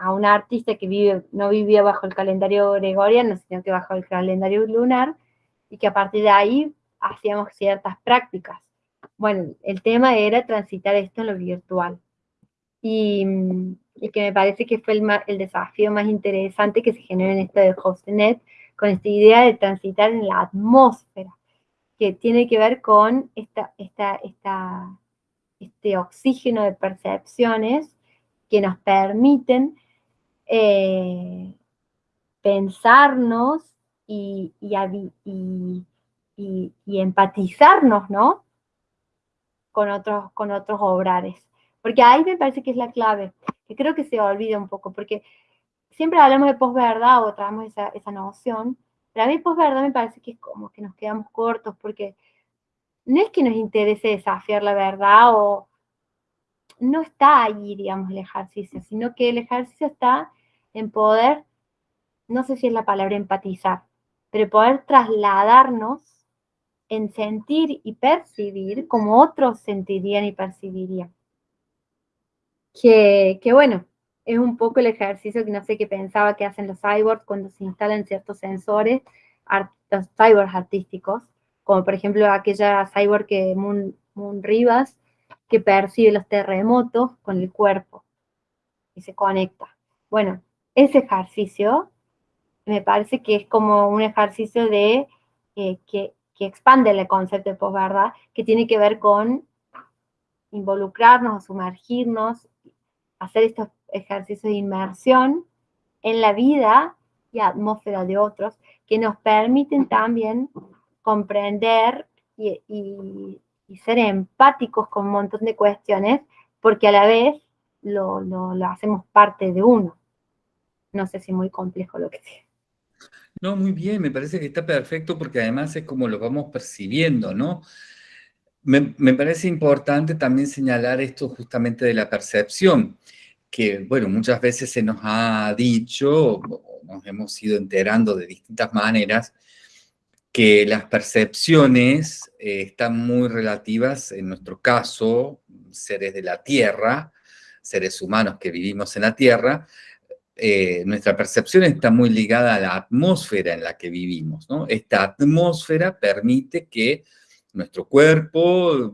a una artista que vive, no vivía bajo el calendario gregoriano, sino que bajo el calendario lunar, y que a partir de ahí hacíamos ciertas prácticas. Bueno, el tema era transitar esto en lo virtual. Y, que me parece que fue el, el, desafío más interesante que se generó en esto de HostNet, con esta idea de transitar en la atmósfera, que tiene que ver con esta, esta, esta este oxígeno de percepciones que nos permiten eh, pensarnos y, y, empatizarnos, ¿no? Con otros, con otros obrares. Porque ahí me parece que es la clave, que creo que se olvida un poco, porque siempre hablamos de posverdad o traemos esa, esa noción, pero a mí posverdad me parece que es como que nos quedamos cortos, porque no es que nos interese desafiar la verdad o no está ahí, digamos, el ejercicio, sino que el ejercicio está en poder, no sé si es la palabra empatizar, pero poder trasladarnos en sentir y percibir como otros sentirían y percibirían. Que, que bueno, es un poco el ejercicio que no sé qué pensaba que hacen los cyborgs cuando se instalan ciertos sensores, los cyborgs artísticos, como por ejemplo aquella cyborg que Moon, Moon Rivas, que percibe los terremotos con el cuerpo y se conecta. Bueno, ese ejercicio me parece que es como un ejercicio de eh, que, que, expande el concepto de posverdad, que tiene que ver con involucrarnos, sumergirnos, hacer estos ejercicios de inmersión en la vida y atmósfera de otros, que nos permiten también comprender y, ser empáticos con un montón de cuestiones, porque a la vez lo, lo hacemos parte de uno. No sé si muy complejo lo que sea. No, muy bien, me parece que está perfecto porque además es como lo vamos percibiendo, ¿no? Me, me, parece importante también señalar esto justamente de la percepción, que, bueno, muchas veces se nos ha dicho, nos hemos ido enterando de distintas maneras, que las percepciones eh, están muy relativas, en nuestro caso, seres de la Tierra, seres humanos que vivimos en la Tierra, eh, nuestra percepción está muy ligada a la atmósfera en la que vivimos. Esta atmósfera permite que nuestro cuerpo,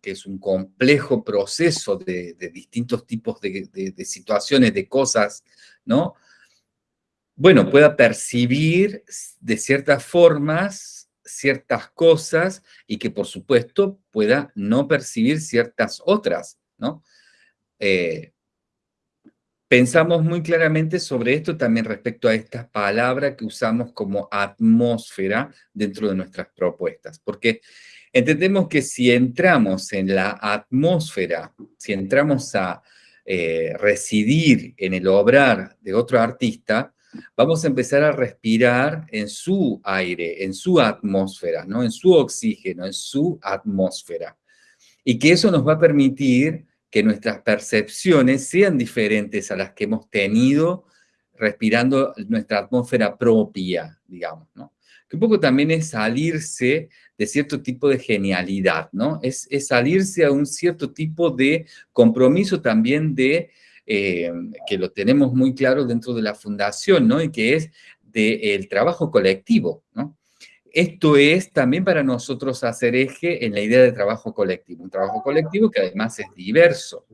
que es un complejo proceso de, distintos tipos de, de, situaciones, de cosas, ¿no? bueno, pueda percibir de ciertas formas ciertas cosas y que por supuesto pueda no percibir ciertas otras, ¿no? Eh, pensamos muy claramente sobre esto también respecto a esta palabra que usamos como atmósfera dentro de nuestras propuestas, porque entendemos que si entramos en la atmósfera, si entramos a eh, residir en el obrar de otro artista, vamos a empezar a respirar en su aire, en su atmósfera, ¿no? en su oxígeno, en su atmósfera. Y que eso nos va a permitir que nuestras percepciones sean diferentes a las que hemos tenido respirando nuestra atmósfera propia, digamos, ¿no? Que un poco también es salirse de cierto tipo de genialidad, ¿no? Es, salirse a un cierto tipo de compromiso también de eh, que lo tenemos muy claro dentro de la fundación, ¿no? Y que es del trabajo colectivo, ¿no? Esto es también para nosotros hacer eje en la idea de trabajo colectivo, un trabajo colectivo que además es diverso,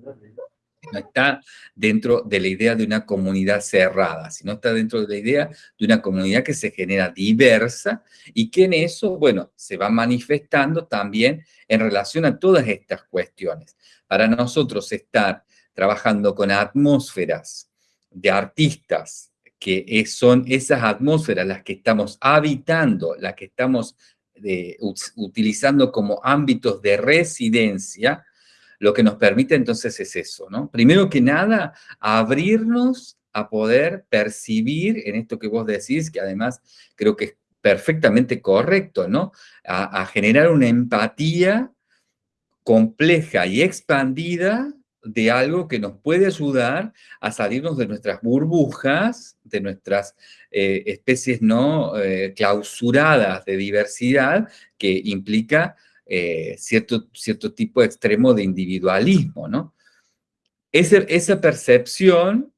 no está dentro de la idea de una comunidad cerrada, sino está dentro de la idea de una comunidad que se genera diversa y que en eso, bueno, se va manifestando también en relación a todas estas cuestiones. Para nosotros estar trabajando con atmósferas de artistas, que son esas atmósferas las que estamos habitando, las que estamos eh, utilizando como ámbitos de residencia, lo que nos permite entonces es eso, ¿no? Primero que nada, abrirnos a poder percibir en esto que vos decís, que además creo que es perfectamente correcto, ¿no? a generar una empatía compleja y expandida de algo que nos puede ayudar a salirnos de nuestras burbujas, de nuestras eh, especies no eh, clausuradas de diversidad, que implica eh, cierto, cierto tipo de extremo de individualismo, ¿no? esa percepción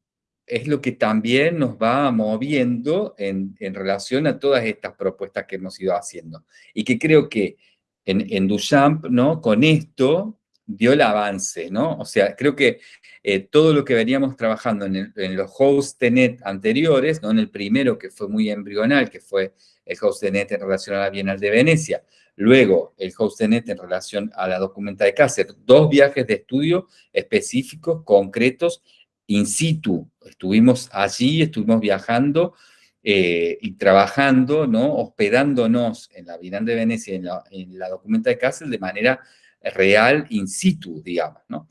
es lo que también nos va moviendo en, en, relación a todas estas propuestas que hemos ido haciendo. Y que creo que en, en Duchamp, ¿no? Con esto, dio el avance, ¿no? O sea, creo que eh, todo lo que veníamos trabajando en, los host de net anteriores, ¿no? En el primero que fue muy embrional, que fue el host de net en relación a la Bienal de Venecia, luego el host de net en relación a la documenta de Cáceres, dos viajes de estudio específicos, concretos, in situ. Estuvimos allí, estuvimos viajando eh, y trabajando, ¿no? hospedándonos en la Bienal de Venecia, en la, en la documenta de Kassel, de manera real, in situ, digamos. ¿no?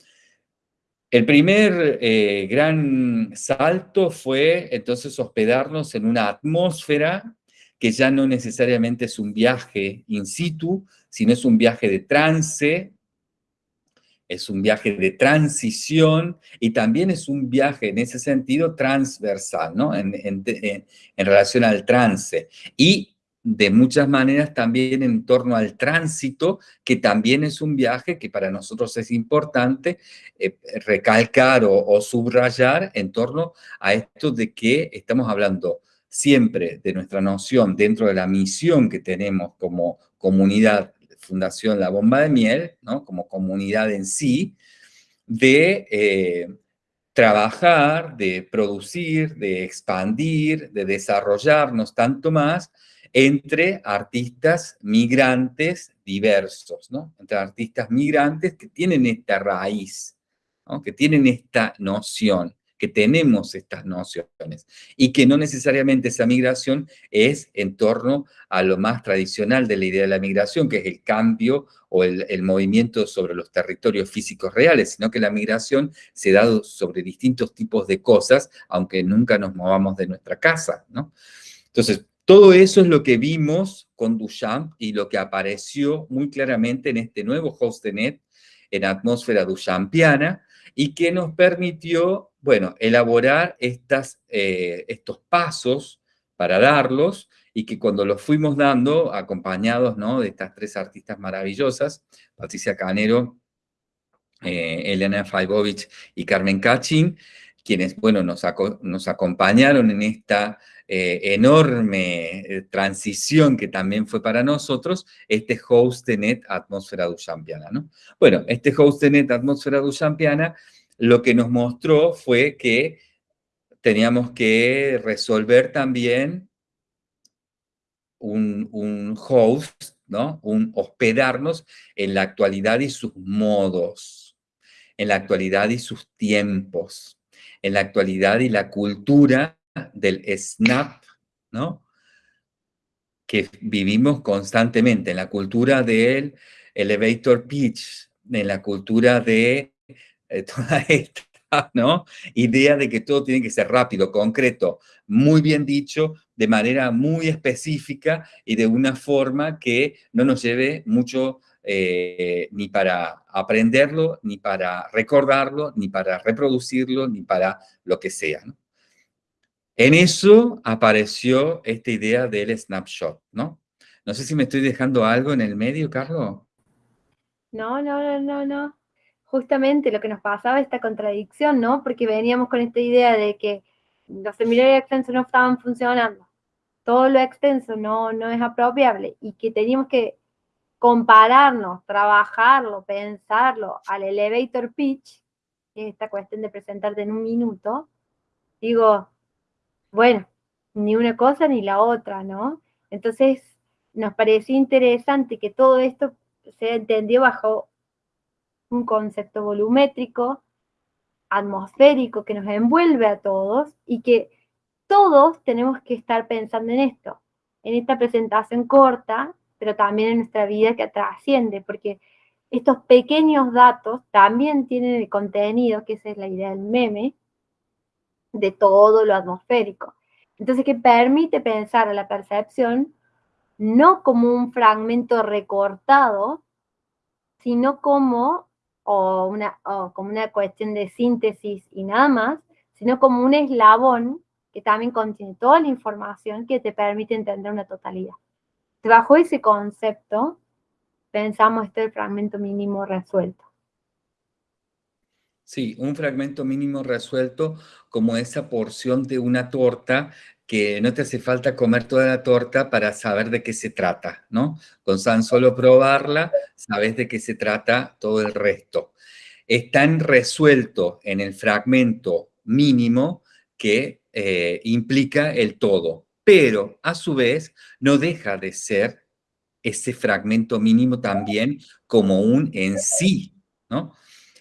El primer eh, gran salto fue entonces hospedarnos en una atmósfera que ya no necesariamente es un viaje in situ, sino es un viaje de trance, es un viaje de transición y también es un viaje en ese sentido transversal, ¿no? En, relación al trance. Y de muchas maneras también en torno al tránsito, que también es un viaje que para nosotros es importante eh, recalcar o, subrayar en torno a esto de que estamos hablando siempre de nuestra noción dentro de la misión que tenemos como comunidad Fundación La Bomba de Miel, ¿no? como comunidad en sí, de eh, trabajar, de producir, de expandir, de desarrollarnos tanto más entre artistas migrantes diversos, ¿no? entre artistas migrantes que tienen esta raíz, que tienen esta noción que tenemos estas nociones y que no necesariamente esa migración es en torno a lo más tradicional de la idea de la migración, que es el cambio o el, movimiento sobre los territorios físicos reales, sino que la migración se da sobre distintos tipos de cosas, aunque nunca nos movamos de nuestra casa, ¿no? Entonces, todo eso es lo que vimos con Duchamp y lo que apareció muy claramente en este nuevo host de net en atmósfera duchampiana y que nos permitió bueno, elaborar eh, estos pasos para darlos y que cuando los fuimos dando, acompañados de estas tres artistas maravillosas, Patricia Canero, eh, Elena Faibovich y Carmen Cachin, quienes, bueno, nos, acompañaron en esta eh, enorme transición que también fue para nosotros, este host de net Atmósfera Duchampiana, ¿no? Bueno, este host de net Atmósfera Duchampiana lo que nos mostró fue que teníamos que resolver también un, host, ¿no? Un hospedarnos en la actualidad y sus modos, en la actualidad y sus tiempos, en la actualidad y la cultura del snap, ¿no? Que vivimos constantemente, en la cultura del elevator pitch, en la cultura de eh, toda esta ¿no? idea de que todo tiene que ser rápido, concreto, muy bien dicho, de manera muy específica y de una forma que no nos lleve mucho eh, ni para aprenderlo, ni para recordarlo, ni para reproducirlo, ni para lo que sea. En eso apareció esta idea del snapshot, ¿no? No sé si me estoy dejando algo en el medio, Carlos. No, no, no, no, no justamente lo que nos pasaba, esta contradicción, ¿no? Porque veníamos con esta idea de que los seminarios extensos no estaban funcionando, todo lo extenso no, no es apropiable y que teníamos que compararnos, trabajarlo, pensarlo al elevator pitch, que es esta cuestión de presentarte en un minuto, digo, bueno, ni una cosa ni la otra, ¿no? Entonces, nos pareció interesante que todo esto se entendió bajo un concepto volumétrico, atmosférico, que nos envuelve a todos y que todos tenemos que estar pensando en esto, en esta presentación corta, pero también en nuestra vida que trasciende, porque estos pequeños datos también tienen el contenido, que esa es la idea del meme, de todo lo atmosférico. Entonces, que permite pensar a la percepción no como un fragmento recortado, sino como o, una, como una cuestión de síntesis y nada más, sino como un eslabón que también contiene toda la información que te permite entender una totalidad. Bajo ese concepto, pensamos este fragmento mínimo resuelto. Sí, un fragmento mínimo resuelto como esa porción de una torta que no te hace falta comer toda la torta para saber de qué se trata, ¿no? Con tan solo probarla, sabes de qué se trata todo el resto. Es resuelto en el fragmento mínimo que eh, implica el todo, pero a su vez no deja de ser ese fragmento mínimo también como un en sí, ¿no?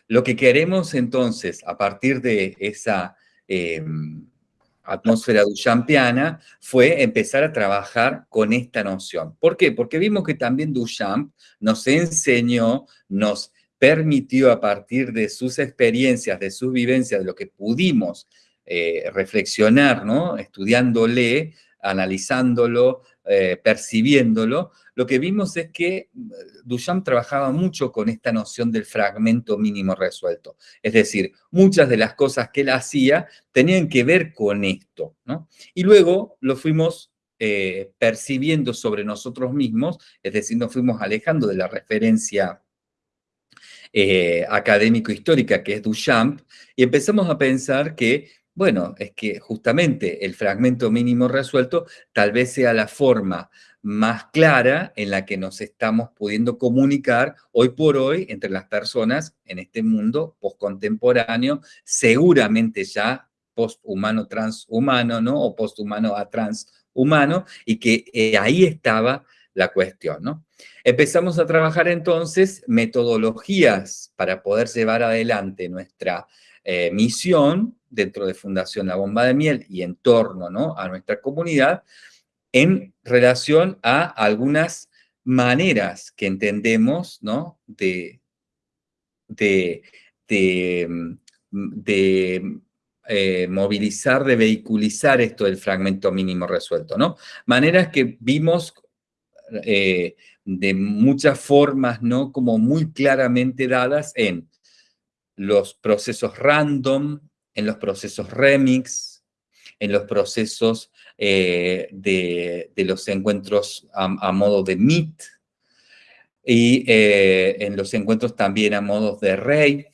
Lo que queremos entonces, a partir de esa... Em, atmósfera duchampiana fue empezar a trabajar con esta noción. ¿Por qué? Porque vimos que también Duchamp nos enseñó, nos permitió a partir de sus experiencias, de sus vivencias, de lo que pudimos eh, reflexionar, ¿no? Estudiándole, analizándolo, eh, percibiéndolo, lo que vimos es que eh, Duchamp trabajaba mucho con esta noción del fragmento mínimo resuelto. Es decir, muchas de las cosas que él hacía tenían que ver con esto, ¿no? Y luego lo fuimos eh, percibiendo sobre nosotros mismos, es decir, nos fuimos alejando de la referencia académico-histórica que es Duchamp, y empezamos a pensar que bueno, es que justamente el fragmento mínimo resuelto tal vez sea la forma más clara en la que nos estamos pudiendo comunicar hoy por hoy entre las personas en este mundo postcontemporáneo, seguramente ya posthumano transhumano, ¿no? O posthumano a transhumano, y que eh, ahí estaba la cuestión, ¿no? Empezamos a trabajar entonces metodologías para poder llevar adelante nuestra eh, misión dentro de Fundación La Bomba de Miel y en torno ¿no? a nuestra comunidad en relación a algunas maneras que entendemos ¿no? de, de, de, eh, movilizar, de vehiculizar esto del fragmento mínimo resuelto, ¿no? Maneras que vimos eh, de muchas formas, ¿no? Como muy claramente dadas en los procesos random, en los procesos remix, en los procesos eh, de, los encuentros a, modo de meet, y eh, en los encuentros también a modo de rave.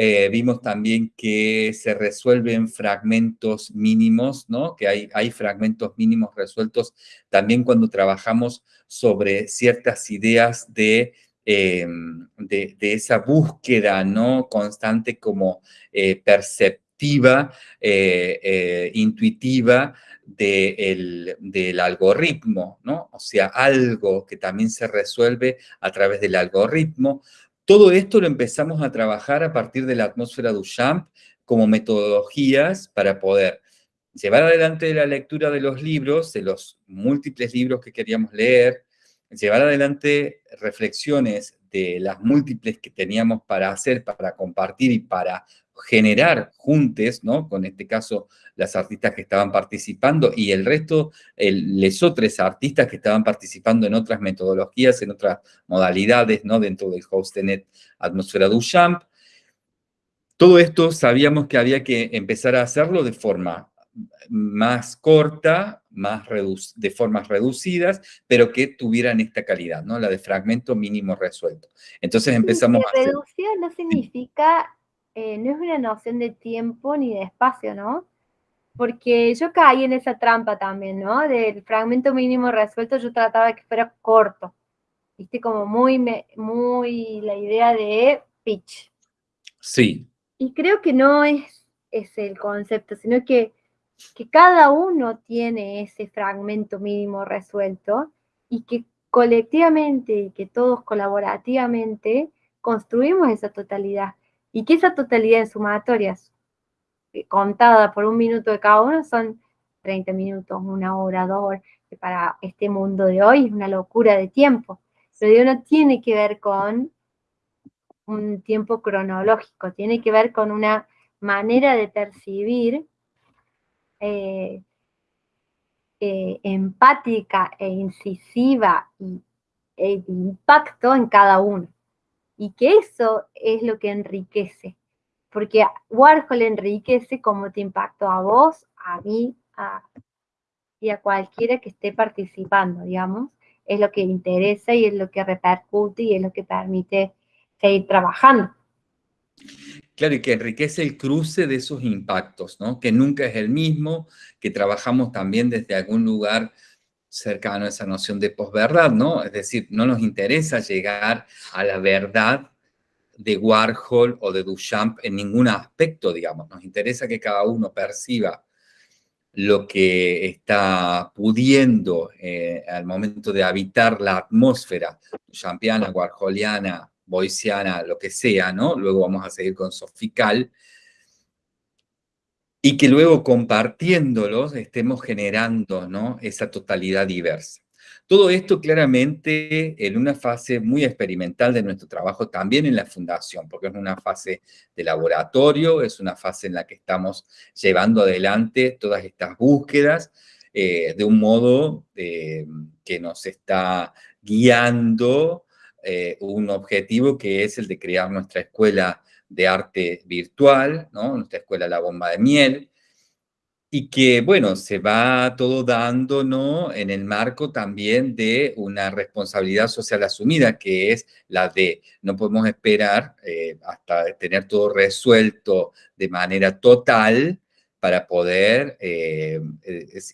Eh, vimos también que se resuelven fragmentos mínimos, ¿no? Que hay, hay fragmentos mínimos resueltos también cuando trabajamos sobre ciertas ideas de Em, de, esa búsqueda ¿no? constante como eh, perceptiva, eh, eh, intuitiva del algoritmo, ¿no? O sea, algo que también se resuelve a través del algoritmo. Todo esto lo empezamos a trabajar a partir de la atmósfera Duchamp como metodologías para poder llevar adelante la lectura de los libros, de los múltiples libros que queríamos leer, llevar adelante reflexiones de las múltiples que teníamos para hacer, para compartir y para generar juntes, ¿no? Con este caso, las artistas que estaban participando y el resto, el, otros artistas que estaban participando en otras metodologías, en otras modalidades, ¿no? Dentro del Hostenet Atmósfera Duchamp. Todo esto sabíamos que había que empezar a hacerlo de forma más corta, más de formas reducidas, pero que tuvieran esta calidad, ¿no? La de fragmento mínimo resuelto. Entonces empezamos a Reducida no significa, eh, no es una noción de tiempo ni de espacio, ¿no? Porque yo caí en esa trampa también, ¿no? Del fragmento mínimo resuelto yo trataba de que fuera corto. Viste, como muy, muy la idea de pitch. Sí. Y creo que no es, es el concepto, sino que que cada uno tiene ese fragmento mínimo resuelto y que colectivamente y que todos colaborativamente construimos esa totalidad y que esa totalidad en sumatorias eh, contada por un minuto de cada uno son 30 minutos, una hora, dos horas, que para este mundo de hoy es una locura de tiempo. Pero no tiene que ver con un tiempo cronológico, tiene que ver con una manera de percibir eh, eh, empática e incisiva y e de impacto en cada uno. Y que eso es lo que enriquece. Porque Warhol enriquece como te impactó a vos, a mí, y a cualquiera que esté participando, digamos. Es lo que interesa y es lo que repercute y es lo que permite seguir trabajando. Claro, y que enriquece el cruce de esos impactos, ¿no? Que nunca es el mismo, que trabajamos también desde algún lugar cercano a esa noción de posverdad, ¿no? Es decir, no nos interesa llegar a la verdad de Warhol o de Duchamp en ningún aspecto, digamos. Nos interesa que cada uno perciba lo que está pudiendo eh, al momento de habitar la atmósfera duchampiana, warholiana, boisiana, lo que sea, ¿no? Luego vamos a seguir con Sofical. y que luego compartiéndolos estemos generando ¿no? esa totalidad diversa. Todo esto claramente en una fase muy experimental de nuestro trabajo, también en la fundación, porque es una fase de laboratorio, es una fase en la que estamos llevando adelante todas estas búsquedas eh, de un modo eh, que nos está guiando eh, un objetivo que es el de crear nuestra escuela de arte virtual, nuestra escuela La Bomba de Miel, y que, bueno, se va todo dando, ¿no? En el marco también de una responsabilidad social asumida, que es la de no podemos esperar eh, hasta tener todo resuelto de manera total para poder eh,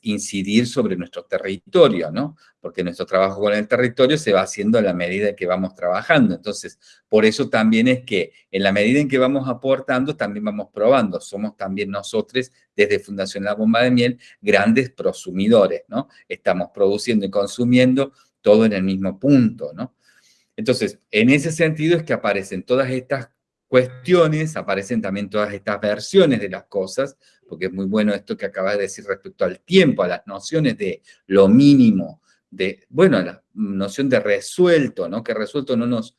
incidir sobre nuestro territorio, ¿no? Porque nuestro trabajo con el territorio se va haciendo a la medida que vamos trabajando. Entonces, por eso también es que en la medida en que vamos aportando, también vamos probando. Somos también nosotros, desde Fundación La Bomba de Miel, grandes prosumidores, ¿no? Estamos produciendo y consumiendo todo en el mismo punto, ¿no? Entonces, en ese sentido es que aparecen todas estas cuestiones, aparecen también todas estas versiones de las cosas, porque es muy bueno esto que acabas de decir respecto al tiempo, a las nociones de lo mínimo, de, bueno, la noción de resuelto, ¿no? Que resuelto no nos,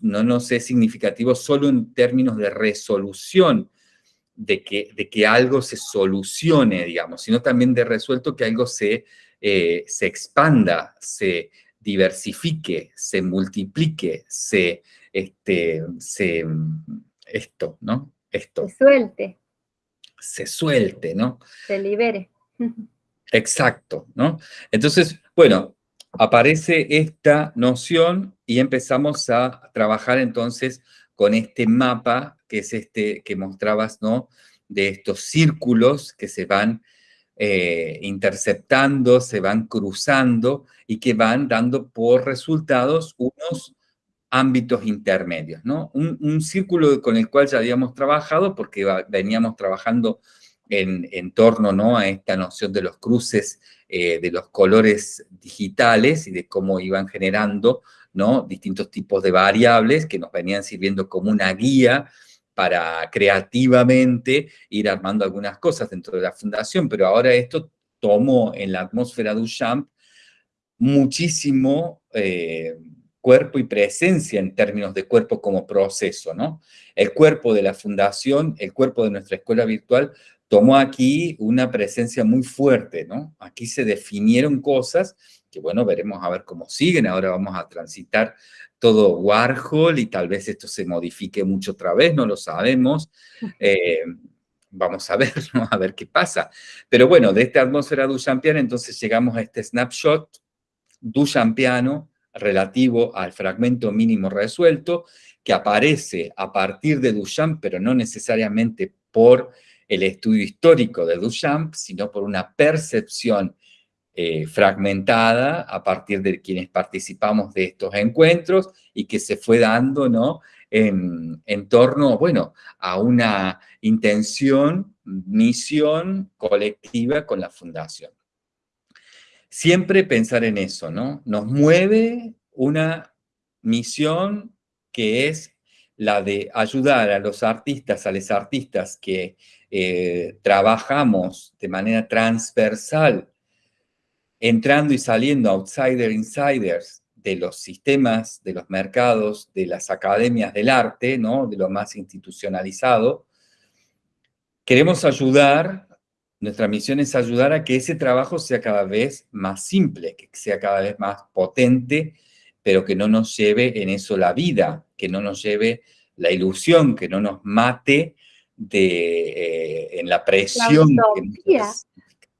no nos es significativo solo en términos de resolución, de que, de que algo se solucione, digamos, sino también de resuelto que algo se, eh, se expanda, se diversifique, se multiplique, se, este, se, esto, ¿no? Esto. Se suelte se suelte, ¿no? Se libere. Exacto, ¿no? Entonces, bueno, aparece esta noción y empezamos a trabajar entonces con este mapa, que es este que mostrabas, ¿no? De estos círculos que se van eh, interceptando, se van cruzando y que van dando por resultados unos ámbitos intermedios, ¿no? Un, círculo con el cual ya habíamos trabajado porque veníamos trabajando en, torno ¿no? a esta noción de los cruces eh, de los colores digitales y de cómo iban generando ¿no? distintos tipos de variables que nos venían sirviendo como una guía para creativamente ir armando algunas cosas dentro de la fundación, pero ahora esto tomó en la atmósfera de Duchamp muchísimo eh, cuerpo y presencia en términos de cuerpo como proceso, ¿no? El cuerpo de la fundación, el cuerpo de nuestra escuela virtual, tomó aquí una presencia muy fuerte, ¿no? Aquí se definieron cosas que, bueno, veremos a ver cómo siguen. Ahora vamos a transitar todo Warhol y tal vez esto se modifique mucho otra vez, no lo sabemos. Eh, vamos a ver, ¿no? A ver qué pasa. Pero bueno, de esta atmósfera duchampiana, entonces llegamos a este snapshot duchampiano relativo al fragmento mínimo resuelto, que aparece a partir de Duchamp, pero no necesariamente por el estudio histórico de Duchamp, sino por una percepción eh, fragmentada a partir de quienes participamos de estos encuentros y que se fue dando ¿no? en, en torno bueno, a una intención, misión colectiva con la fundación siempre pensar en eso, ¿no? Nos mueve una misión que es la de ayudar a los artistas, a los artistas que eh, trabajamos de manera transversal, entrando y saliendo outsider insiders de los sistemas, de los mercados, de las academias del arte, ¿no? de lo más institucionalizado, queremos ayudar nuestra misión es ayudar a que ese trabajo sea cada vez más simple, que sea cada vez más potente, pero que no nos lleve en eso la vida, que no nos lleve la ilusión, que no nos mate de, eh, en la presión.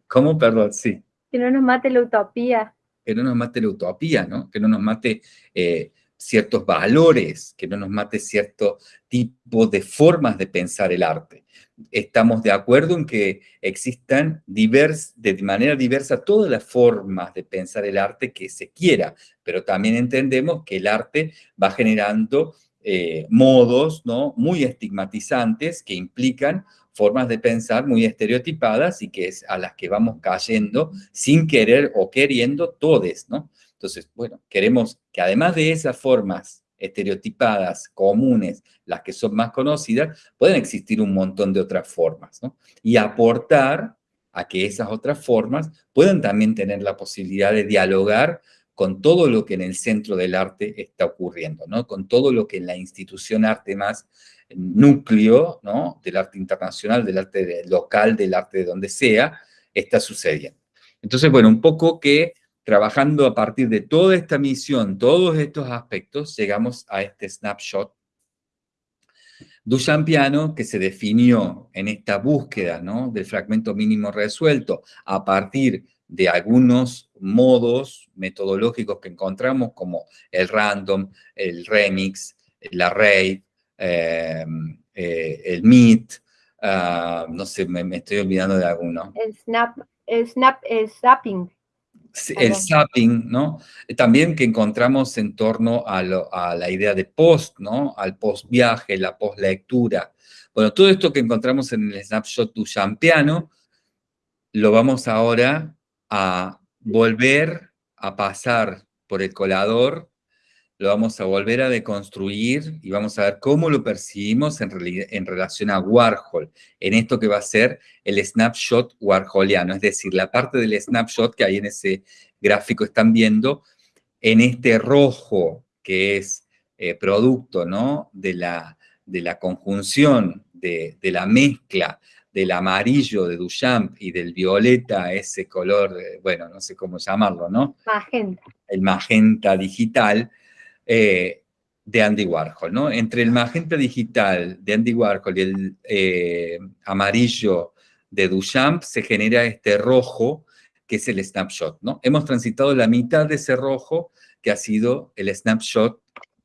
¿Cómo? Perdón, sí. Que no nos mate la utopía. Que no nos mate la utopía, ¿no? Que no nos mate eh, ciertos valores, que no nos mate cierto tipo de formas de pensar el arte estamos de acuerdo en que existan de manera diversa todas las formas de pensar el arte que se quiera, pero también entendemos que el arte va generando eh, modos ¿no? muy estigmatizantes que implican formas de pensar muy estereotipadas y que es a las que vamos cayendo sin querer o queriendo todes, ¿no? Entonces, bueno, queremos que además de esas formas estereotipadas, comunes, las que son más conocidas, pueden existir un montón de otras formas, ¿no? Y aportar a que esas otras formas puedan también tener la posibilidad de dialogar con todo lo que en el centro del arte está ocurriendo, ¿no? Con todo lo que en la institución arte más núcleo, ¿no? Del arte internacional, del arte local, del arte de donde sea, está sucediendo. Entonces, bueno, un poco que trabajando a partir de toda esta misión, todos estos aspectos, llegamos a este snapshot. Duchampiano, que se definió en esta búsqueda del fragmento mínimo resuelto a partir de algunos modos metodológicos que encontramos, como el random, el remix, el array, eh, eh, el meet, ah, no sé, me, estoy olvidando de alguno. El snap, el snap, el snapping el zapping, ¿no? También que encontramos en torno a, la idea de post, ¿no? Al post viaje, la post lectura. Bueno, todo esto que encontramos en el snapshot duchampiano, lo vamos ahora a volver a pasar por el colador lo vamos a volver a deconstruir y vamos a ver cómo lo percibimos en, en relación a Warhol, en esto que va a ser el snapshot warholiano, es decir, la parte del snapshot que ahí en ese gráfico están viendo, en este rojo que es eh, producto ¿no? de, la, de la conjunción, de, de, la mezcla del amarillo de Duchamp y del violeta, ese color, bueno, no sé cómo llamarlo, ¿no? Magenta. El magenta digital, eh, de Andy Warhol, ¿no? Entre el magenta digital de Andy Warhol y el eh, amarillo de Duchamp se genera este rojo que es el snapshot, ¿no? Hemos transitado la mitad de ese rojo que ha sido el snapshot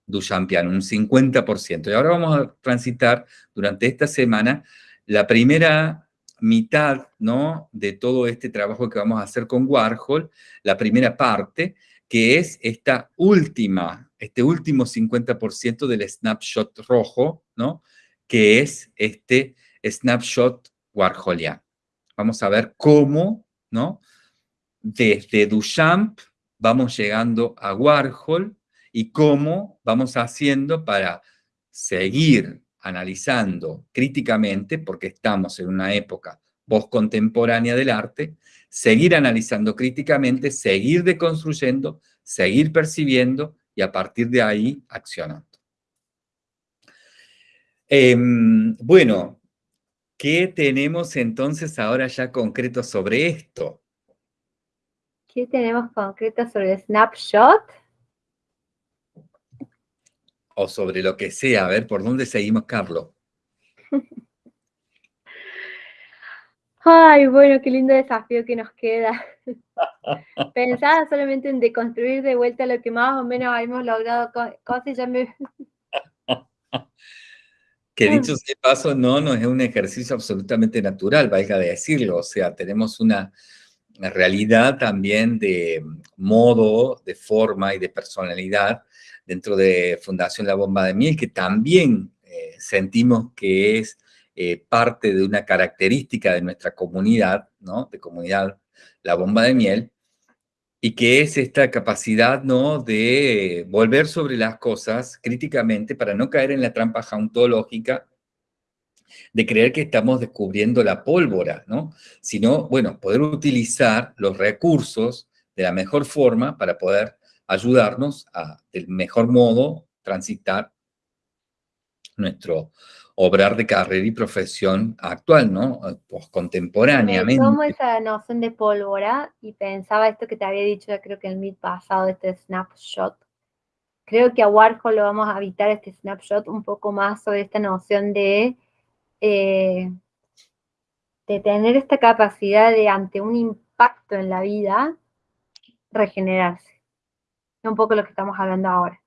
Duchampiano, un 50%. Y ahora vamos a transitar durante esta semana la primera mitad, ¿no? De todo este trabajo que vamos a hacer con Warhol, la primera parte, que es esta última, este último 50% del snapshot rojo, ¿no? Que es este snapshot warholiano. Vamos a ver cómo, ¿no? Desde Duchamp vamos llegando a Warhol y cómo vamos haciendo para seguir analizando críticamente, porque estamos en una época postcontemporánea del arte, seguir analizando críticamente, seguir deconstruyendo, seguir percibiendo y a partir de ahí accionando. Em, bueno, ¿qué tenemos entonces ahora ya concreto sobre esto? ¿Qué tenemos concreto sobre el snapshot? O sobre lo que sea, a ver, ¿por dónde seguimos, Carlos? Ay, bueno, qué lindo desafío que nos queda. Pensaba solamente en deconstruir de vuelta lo que más o menos hemos logrado cosas y ya me... Que dicho sea paso, no, no es un ejercicio absolutamente natural, valga de decirlo. O sea, tenemos una, realidad también de modo, de forma y de personalidad dentro de Fundación La Bomba de Miel, que también eh, sentimos que es eh, parte de una característica de nuestra comunidad, ¿no? De comunidad La Bomba de Miel, y que es esta capacidad, ¿no? De volver sobre las cosas críticamente para no caer en la trampa jauntológica de creer que estamos descubriendo la pólvora, ¿no? Sino, bueno, poder utilizar los recursos de la mejor forma para poder ayudarnos a, del mejor modo, transitar nuestro, obrar de carrera y profesión actual, ¿no? Pues contemporáneamente. Tomo esa noción de pólvora y pensaba esto que te había dicho, creo que el meet pasado, este snapshot. Creo que a Warhol lo vamos a evitar este snapshot un poco más sobre esta noción eh, de tener esta capacidad de, ante un impacto en la vida, regenerarse. Es un poco lo que estamos hablando ahora.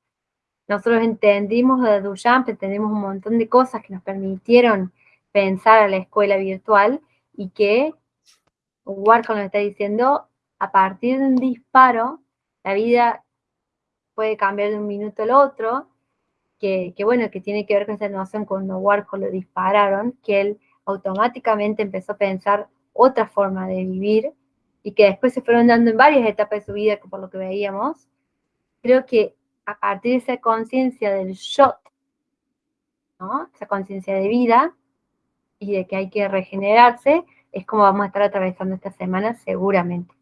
Nosotros entendimos de Duchamp, entendimos un montón de cosas que nos permitieron pensar a la escuela virtual y que Warhol nos está diciendo, a partir de un disparo, la vida puede cambiar de un minuto al otro, que, bueno, que tiene que ver con esa noción cuando Warhol lo dispararon, que él automáticamente empezó a pensar otra forma de vivir y que después se fueron dando en varias etapas de su vida, por lo que veíamos. Creo que a partir de esa conciencia del shot, ¿no? esa conciencia de vida y de que hay que regenerarse, es como vamos a estar atravesando esta semana seguramente.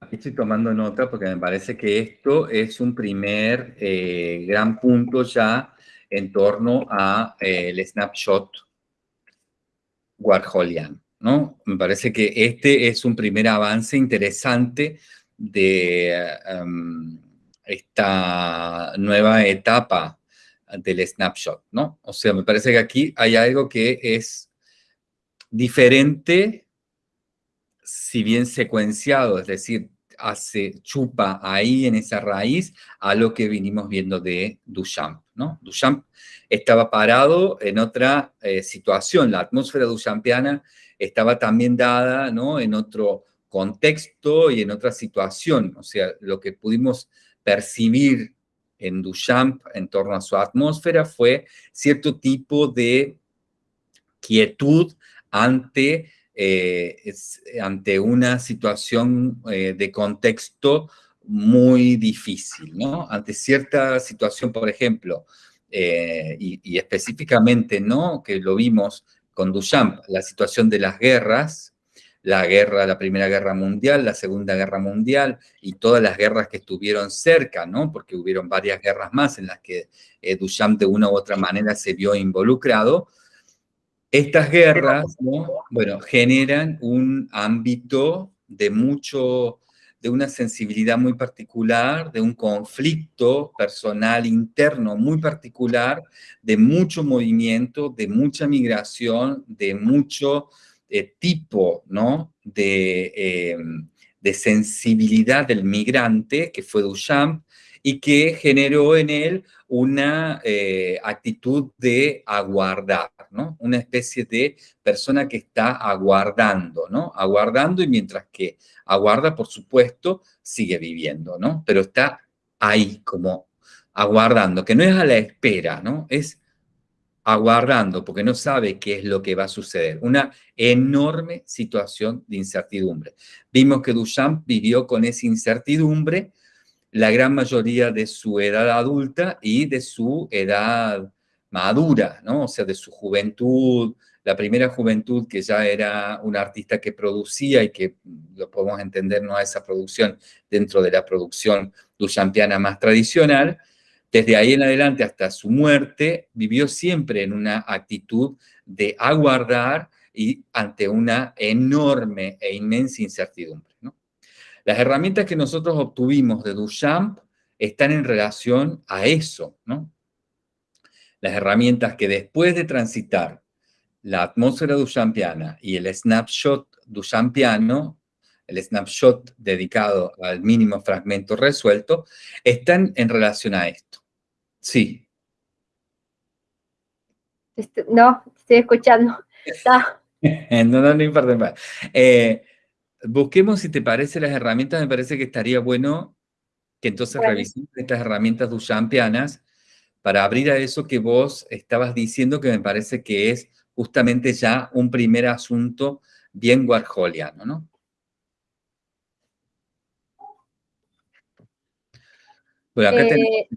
Aquí estoy tomando nota porque me parece que esto es un primer eh, gran punto ya en torno al eh, snapshot Warholian, ¿no? Me parece que este es un primer avance interesante de em, esta nueva etapa del snapshot, ¿no? O sea, me parece que aquí hay algo que es diferente, si bien secuenciado, es decir, hace, chupa ahí en esa raíz a lo que vinimos viendo de Duchamp, ¿no? Duchamp estaba parado en otra eh, situación, la atmósfera duchampiana estaba también dada, ¿no? En otro contexto y en otra situación, o sea, lo que pudimos percibir en Duchamp en torno a su atmósfera fue cierto tipo de quietud ante eh, ante una situación eh, de contexto muy difícil, ¿no? Ante cierta situación, por ejemplo, eh, y, específicamente, ¿no? Que lo vimos con Duchamp, la situación de las guerras, la guerra, la Primera Guerra Mundial, la Segunda Guerra Mundial y todas las guerras que estuvieron cerca, ¿no? Porque hubieron varias guerras más en las que Duchamp de una u otra manera se vio involucrado, estas guerras, bueno, generan un ámbito de mucho, de una sensibilidad muy particular, de un conflicto personal interno muy particular, de mucho movimiento, de mucha migración, de mucho eh, tipo, ¿no? De, eh, de sensibilidad del migrante, que fue Duchamp, y que generó en él una eh, actitud de aguardar, ¿no? Una especie de persona que está aguardando, ¿no? Aguardando y mientras que aguarda, por supuesto, sigue viviendo, ¿no? Pero está ahí como aguardando, que no es a la espera, ¿no? Es aguardando porque no sabe qué es lo que va a suceder. Una enorme situación de incertidumbre. Vimos que Duchamp vivió con esa incertidumbre la gran mayoría de su edad adulta y de su edad madura, ¿no? O sea, de su juventud, la primera juventud que ya era un artista que producía y que lo podemos entender, no a esa producción dentro de la producción duchampiana más tradicional, desde ahí en adelante hasta su muerte, vivió siempre en una actitud de aguardar y ante una enorme e inmensa incertidumbre. Las herramientas que nosotros obtuvimos de Duchamp están en relación a eso. Las herramientas que después de transitar la atmósfera duchampiana y el snapshot duchampiano, el snapshot dedicado al mínimo fragmento resuelto, están en relación a esto. Sí. Este, no, estoy escuchando. no, no, no importa. Eh, busquemos, si te parece, las herramientas. Me parece que estaría bueno que entonces revisemos estas herramientas duchampianas para abrir a eso que vos estabas diciendo, que me parece que es justamente ya un primer asunto bien warholiano, ¿no? Bueno, acá, eh,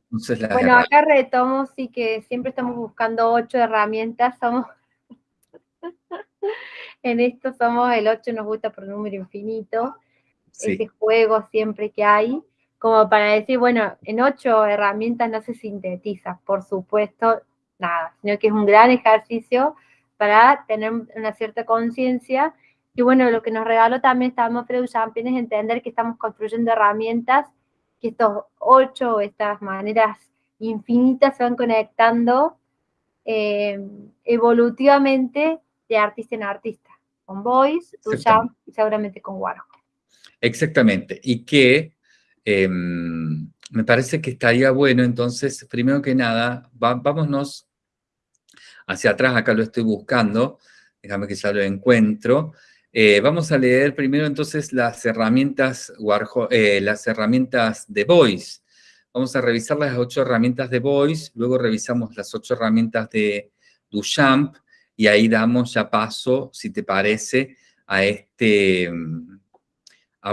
bueno, acá retomo, sí que siempre estamos buscando ocho herramientas, somos en esto somos el 8, nos gusta por número infinito, ese juego siempre que hay, como para decir, bueno, en ocho herramientas no se sintetiza, por supuesto, nada, sino que es un gran ejercicio para tener una cierta conciencia. Y bueno, lo que nos regaló también estamos Freud Champion es entender que estamos construyendo herramientas, que estos ocho, estas maneras infinitas se van conectando eh, evolutivamente de artista en artista con Boyce, Duchamp y seguramente con Warhol. Exactamente, y que em, me parece que estaría bueno, entonces, primero que nada, vámonos hacia atrás, acá lo estoy buscando, déjame que ya lo encuentro. Eh, vamos a leer primero entonces las herramientas, eh, las herramientas de Voice. Vamos a revisar las ocho herramientas de Voice, luego revisamos las ocho herramientas de Duchamp, y ahí damos ya paso, si te parece, a este,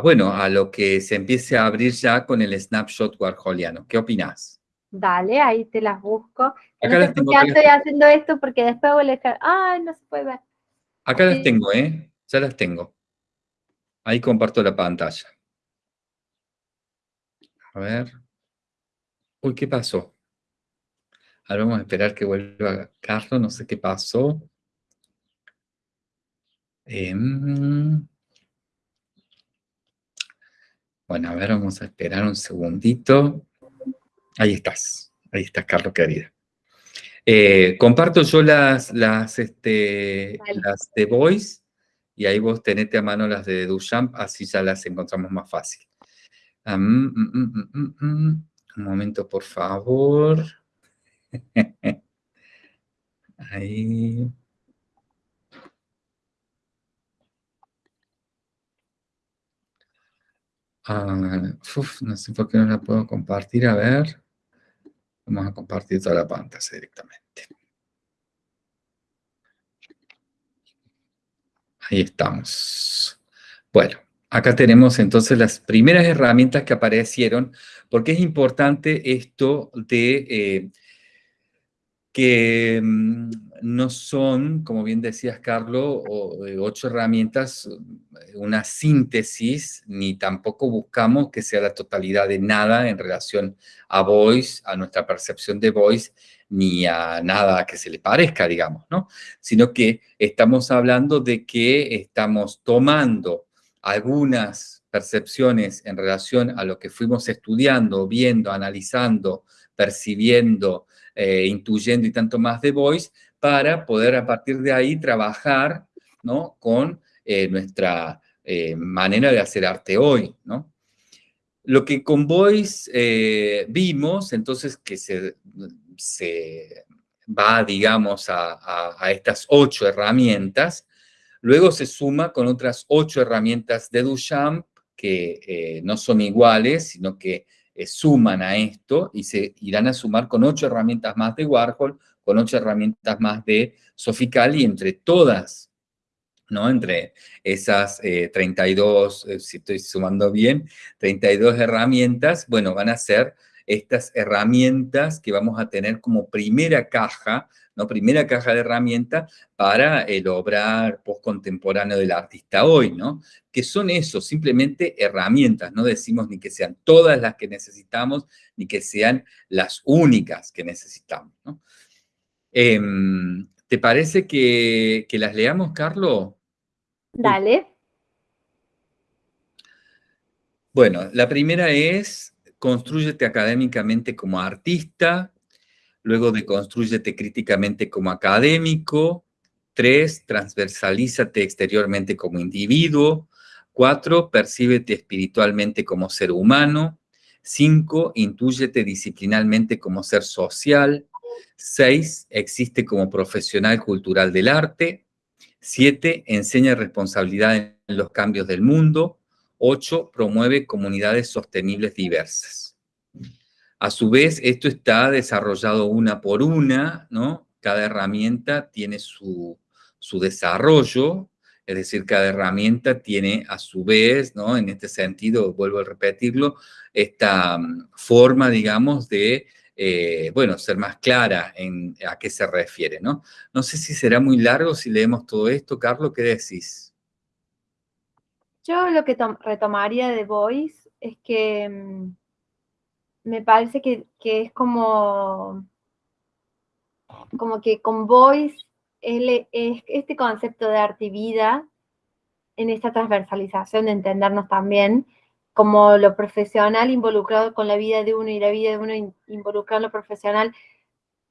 bueno, a lo que se empiece a abrir ya con el snapshot warholiano. ¿Qué opinas? Dale, ahí te las busco. Acá las tengo, estoy haciendo esto porque después voy a dejar... ¡Ay, no se puede ver! Acá las tengo, ¿eh? Ya las tengo. Ahí comparto la pantalla. A ver. Uy, ¿qué pasó? Ahora vamos a esperar que vuelva Carlos, no sé qué pasó. Em, bueno, a ver, vamos a esperar un segundito. Ahí estás, ahí estás, Carlos, querida. Eh, comparto yo las, las, este, las de Voice y ahí vos tenete a mano las de Duchamp, así ya las encontramos más fácil. Mm, mm, mm, un momento, por favor. ahí. Ah, no sé por qué no la puedo compartir. A ver. Vamos a compartir toda la pantalla directamente. Ahí estamos. Bueno, acá tenemos entonces las primeras herramientas que aparecieron, porque es importante esto de eh, que mm, no son, como bien decías, Carlos, eh, ocho herramientas, eh, una síntesis, ni tampoco buscamos que sea la totalidad de nada en relación a Voice, a nuestra percepción de Voice, ni a nada que se le parezca, digamos, ¿no? Sino que estamos hablando de que estamos tomando algunas percepciones en relación a lo que fuimos estudiando, viendo, analizando, percibiendo, eh, intuyendo y tanto más de Voice, para poder a partir de ahí trabajar ¿no? con eh, nuestra eh, manera de hacer arte hoy. ¿no? Lo que con Voice vimos, entonces, que se, se va, digamos, a, a, estas ocho herramientas, luego se suma con otras ocho herramientas de Duchamp que no son iguales, sino que eh, suman a esto y se irán a sumar con ocho herramientas más de Warhol, con ocho herramientas más de Soficali, entre todas, ¿no? Entre esas 32, eh, eh, si estoy sumando bien, 32 herramientas, bueno, van a ser estas herramientas que vamos a tener como primera caja ¿no? Primera caja de herramientas para el obrar postcontemporáneo del artista hoy, ¿no? Que son eso, simplemente herramientas, no decimos ni que sean todas las que necesitamos, ni que sean las únicas que necesitamos, ¿no? Em, ¿Te parece que, que las leamos, Carlos? Dale. Bueno, la primera es, construyete académicamente como artista, Luego de construyete críticamente como académico. Tres, transversalízate exteriormente como individuo. Cuatro, percíbete espiritualmente como ser humano. Cinco, intúyete disciplinalmente como ser social. Seis, existe como profesional cultural del arte. Siete, enseña responsabilidad en los cambios del mundo. Ocho, promueve comunidades sostenibles diversas. A su vez, esto está desarrollado una por una, ¿no? Cada herramienta tiene su, desarrollo, es decir, cada herramienta tiene a su vez, ¿no? En este sentido, vuelvo a repetirlo, esta mm, forma, digamos, de, eh, bueno, ser más clara en a qué se refiere, ¿no? No sé si será muy largo si leemos todo esto. Carlos, ¿qué decís? Yo lo que retomaría de Voice es que mm, me parece que, es como, como que con Voice es este concepto de arte y vida en esta transversalización de entendernos también como lo profesional involucrado con la vida de uno y la vida de uno involucrado en lo profesional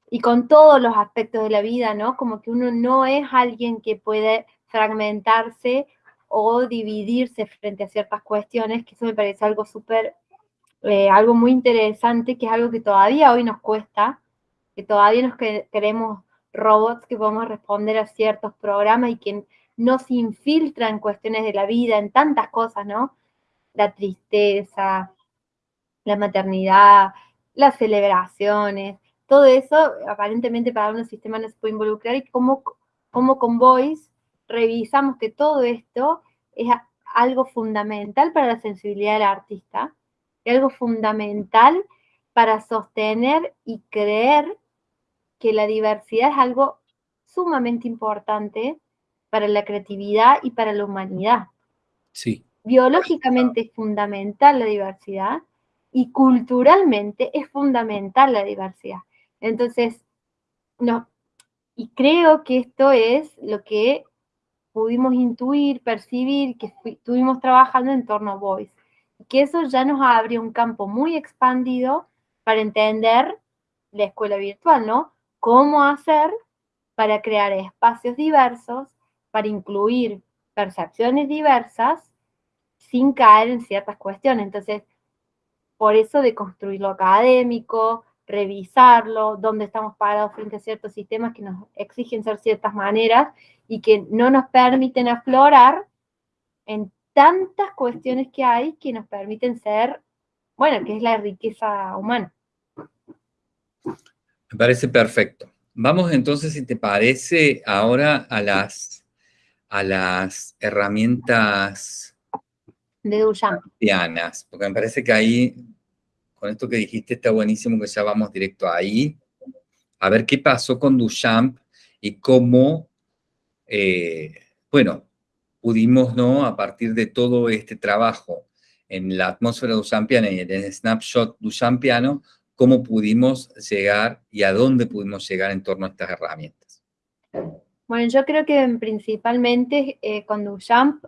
y con todos los aspectos de la vida, ¿no? Como que uno no es alguien que puede fragmentarse o dividirse frente a ciertas cuestiones, que eso me parece algo súper eh, algo muy interesante, que es algo que todavía hoy nos cuesta, que todavía nos queremos robots que podemos responder a ciertos programas y que no se infiltran cuestiones de la vida, en tantas cosas, ¿no? La tristeza, la maternidad, las celebraciones, todo eso aparentemente para un sistema no se puede involucrar y como, como con Voice revisamos que todo esto es algo fundamental para la sensibilidad del artista y algo fundamental para sostener y creer que la diversidad es algo sumamente importante para la creatividad y para la humanidad. Sí. Biológicamente es fundamental la diversidad y culturalmente es fundamental la diversidad. Entonces, no, y creo que esto es lo que pudimos intuir, percibir, que estuvimos trabajando en torno a Voice. Y que eso ya nos abre un campo muy expandido para entender la escuela virtual, ¿no? Cómo hacer para crear espacios diversos, para incluir percepciones diversas, sin caer en ciertas cuestiones. Entonces, por eso de construir lo académico, revisarlo, dónde estamos parados frente a ciertos sistemas que nos exigen ser ciertas maneras y que no nos permiten aflorar en tantas cuestiones que hay que nos permiten ser, bueno, que es la riqueza humana. Me parece perfecto. Vamos entonces, si te parece, ahora a las, a las herramientas de Duchamp. Porque me parece que ahí con esto que dijiste está buenísimo que ya vamos directo ahí. A ver qué pasó con Duchamp y cómo, eh, bueno, pudimos, ¿no? A partir de todo este trabajo en la atmósfera duchampiana y en el snapshot duchampiano, cómo pudimos llegar y a dónde pudimos llegar en torno a estas herramientas. Bueno, yo creo que principalmente eh, con Duchamp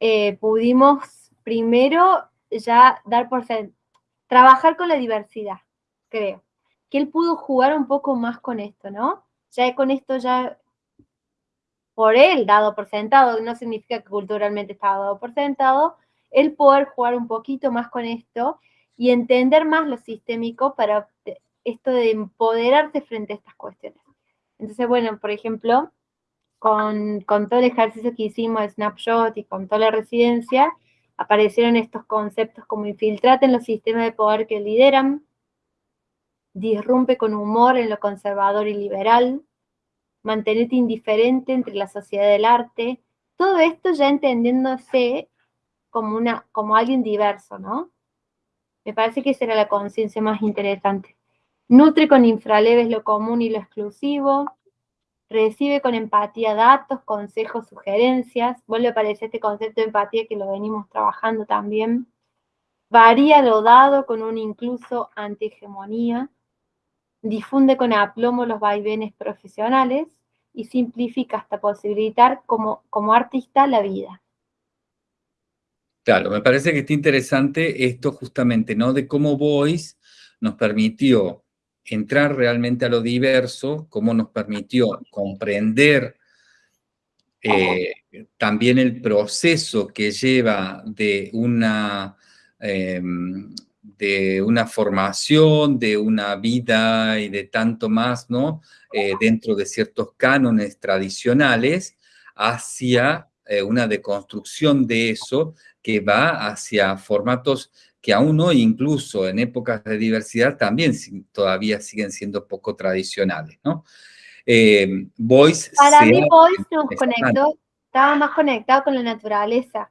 eh, pudimos primero ya dar por trabajar con la diversidad, creo. Que él pudo jugar un poco más con esto, ¿no? Ya con esto ya, por él dado por sentado, no significa que culturalmente estaba dado por sentado, él poder jugar un poquito más con esto y entender más lo sistémico para esto de empoderarse frente a estas cuestiones. Entonces, bueno, por ejemplo, con, con todo el ejercicio que hicimos de Snapshot y con toda la residencia, aparecieron estos conceptos como infiltrate en los sistemas de poder que lideran, disrumpe con humor en lo conservador y liberal, mantenerte indiferente entre la sociedad del arte, todo esto ya entendiéndose como, una, como alguien diverso, ¿no? Me parece que esa era la conciencia más interesante. Nutre con infraleves lo común y lo exclusivo, recibe con empatía datos, consejos, sugerencias, vuelve a aparecer este concepto de empatía que lo venimos trabajando también, varía lo dado con un incluso antihegemonía, difunde con aplomo los vaivenes profesionales y simplifica hasta posibilitar como, como artista la vida. Claro, me parece que está interesante esto justamente, ¿no? De cómo Voice nos permitió entrar realmente a lo diverso, cómo nos permitió comprender eh, también el proceso que lleva de una, em, de una formación, de una vida y de tanto más, ¿no? Eh, dentro de ciertos cánones tradicionales, hacia eh, una deconstrucción de eso que va hacia formatos que aún hoy, incluso en épocas de diversidad, también todavía siguen siendo poco tradicionales, ¿no? Eh, Voice Para mí Voice nos conectó, estaba más conectado con la naturaleza.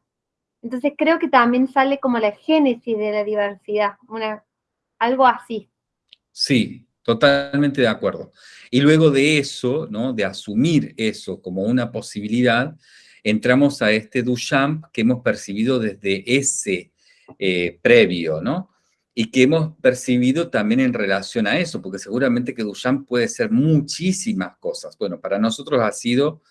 Entonces creo que también sale como la génesis de la diversidad, una, algo así. Sí, totalmente de acuerdo. Y luego de eso, ¿no? de asumir eso como una posibilidad, entramos a este Duchamp que hemos percibido desde ese eh, previo, ¿no? Y que hemos percibido también en relación a eso, porque seguramente que Duchamp puede ser muchísimas cosas. Bueno, para nosotros ha sido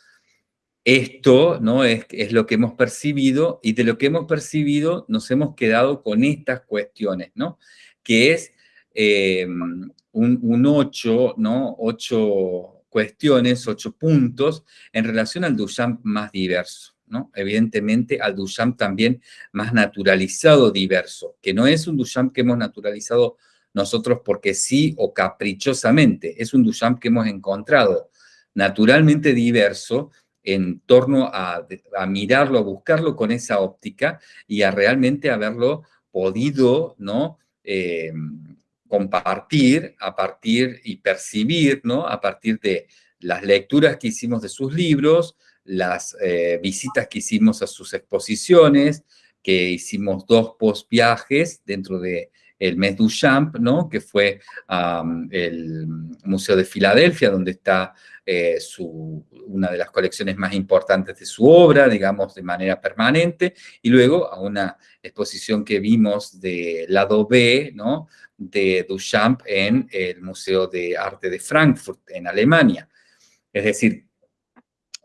esto, ¿no? Es, lo que hemos percibido y de lo que hemos percibido nos hemos quedado con estas cuestiones, ¿no? Que es eh, un, un ocho, ¿no? Ocho cuestiones, ocho puntos en relación al Duchamp más diverso. Evidentemente al Duchamp también más naturalizado diverso, que no es un Duchamp que hemos naturalizado nosotros porque sí o caprichosamente, es un Duchamp que hemos encontrado naturalmente diverso en torno a, mirarlo, a buscarlo con esa óptica y a realmente haberlo podido, ¿no? Eh, compartir a partir y percibir, ¿no? A partir de las lecturas que hicimos de sus libros, las eh, visitas que hicimos a sus exposiciones, que hicimos dos post viajes dentro de el mes Duchamp, ¿no? que fue el Museo de Filadelfia, donde está eh, su, una de las colecciones más importantes de su obra, digamos, de manera permanente, y luego a una exposición que vimos de lado B, ¿no? de Duchamp en el Museo de Arte de Frankfurt, en Alemania. Es decir,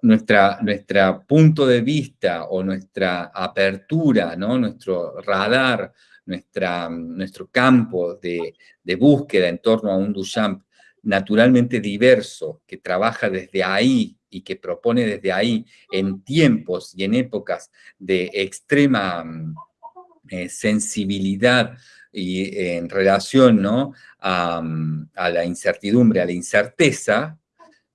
nuestra, punto de vista o nuestra apertura, ¿no? nuestro radar, nuestra, nuestro campo de, de búsqueda en torno a un Duchamp naturalmente diverso, que trabaja desde ahí y que propone desde ahí en tiempos y en épocas de extrema eh, sensibilidad y en relación ¿no? a, a, la incertidumbre, a la incerteza,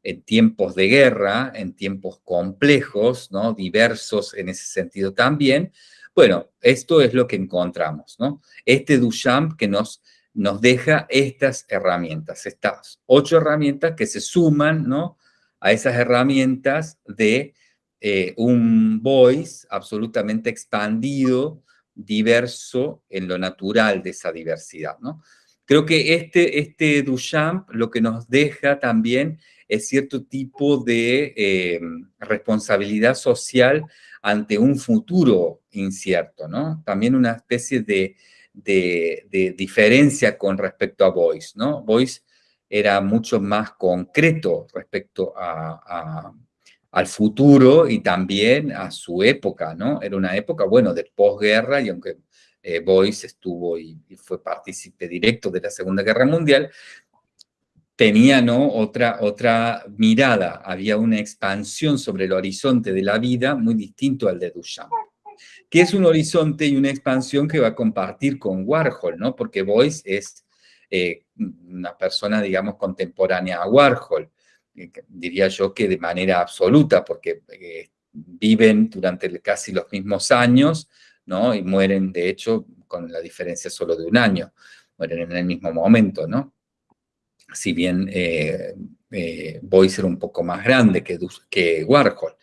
en tiempos de guerra, en tiempos complejos, ¿no? diversos en ese sentido también. Bueno, esto es lo que encontramos, ¿no? Este Duchamp que nos, nos deja estas herramientas, estas ocho herramientas que se suman, ¿no? A esas herramientas de eh, un voice absolutamente expandido, diverso en lo natural de esa diversidad, ¿no? Creo que este, este Duchamp lo que nos deja también es cierto tipo de eh, responsabilidad social ante un futuro incierto, ¿no? También una especie de, diferencia con respecto a Boyce, ¿no? Boyce era mucho más concreto respecto al futuro y también a su época, ¿no? Era una época, bueno, de posguerra y aunque eh, Boyce estuvo y, fue partícipe directo de la Segunda Guerra Mundial, tenía ¿no? otra, otra mirada, había una expansión sobre el horizonte de la vida muy distinto al de Duchamp, que es un horizonte y una expansión que va a compartir con Warhol, ¿no? porque Boyce es eh, una persona, digamos, contemporánea a Warhol, eh, diría yo que de manera absoluta, porque eh, viven durante casi los mismos años, ¿no? Y mueren, de hecho, con la diferencia solo de un año, mueren en el mismo momento, ¿no? Si bien eh, eh, Boyce era un poco más grande que, que Warhol.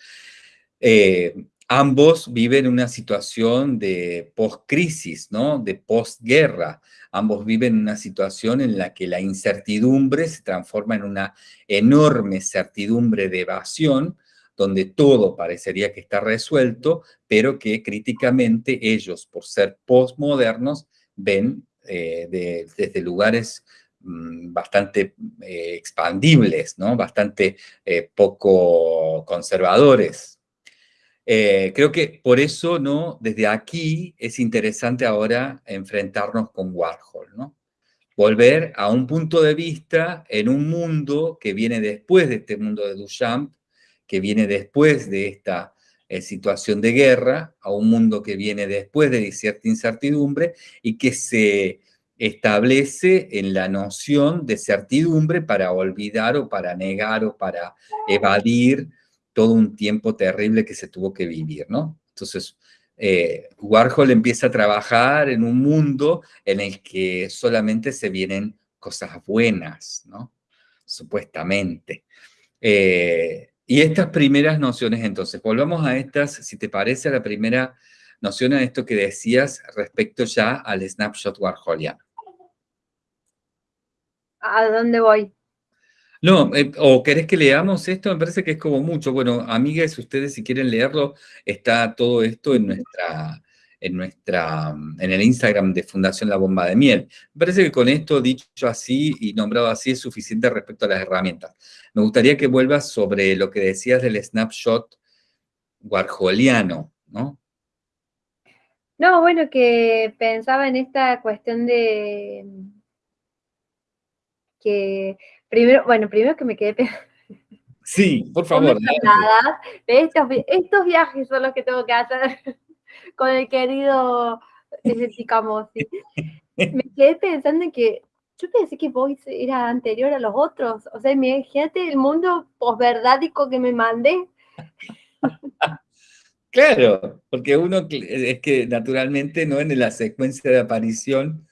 Eh, ambos viven una situación de post-crisis, ¿no? de posguerra. Ambos viven una situación en la que la incertidumbre se transforma en una enorme certidumbre de evasión, donde todo parecería que está resuelto, pero que críticamente ellos, por ser postmodernos, ven desde lugares bastante eh, expandibles, ¿no? bastante eh, poco conservadores. Eh, creo que por eso, ¿no? desde aquí es interesante ahora enfrentarnos con Warhol, ¿no? volver a un punto de vista en un mundo que viene después de este mundo de Duchamp, que viene después de esta situación de guerra, a un mundo que viene después de cierta incertidumbre y que se establece en la noción de certidumbre para olvidar o para negar o para evadir todo un tiempo terrible que se tuvo que vivir, ¿no? Entonces, eh, Warhol empieza a trabajar en un mundo en el que solamente se vienen cosas buenas, ¿no? Supuestamente. Eh, y estas primeras nociones, entonces, volvamos a estas, si te parece, a la primera noción, a esto que decías respecto ya al snapshot warholiano. ¿A dónde voy? No, eh, o querés que leamos esto, me parece que es como mucho. Bueno, amigas, ustedes si quieren leerlo, está todo esto en nuestra, en nuestra, en el Instagram de Fundación La Bomba de Miel. Me parece que con esto dicho así y nombrado así es suficiente respecto a las herramientas. Me gustaría que vuelvas sobre lo que decías del snapshot warholiano, ¿no? No, bueno, que pensaba en esta cuestión de que primero, bueno, primero que me quedé Sí, por favor. estos, estos, viajes son los que tengo que hacer con el querido Camosi. Me quedé pensando en que yo pensé que Voice era anterior a los otros. O sea, imagínate el mundo posverdádico que me mandé. Claro, porque uno es que naturalmente no en la secuencia de aparición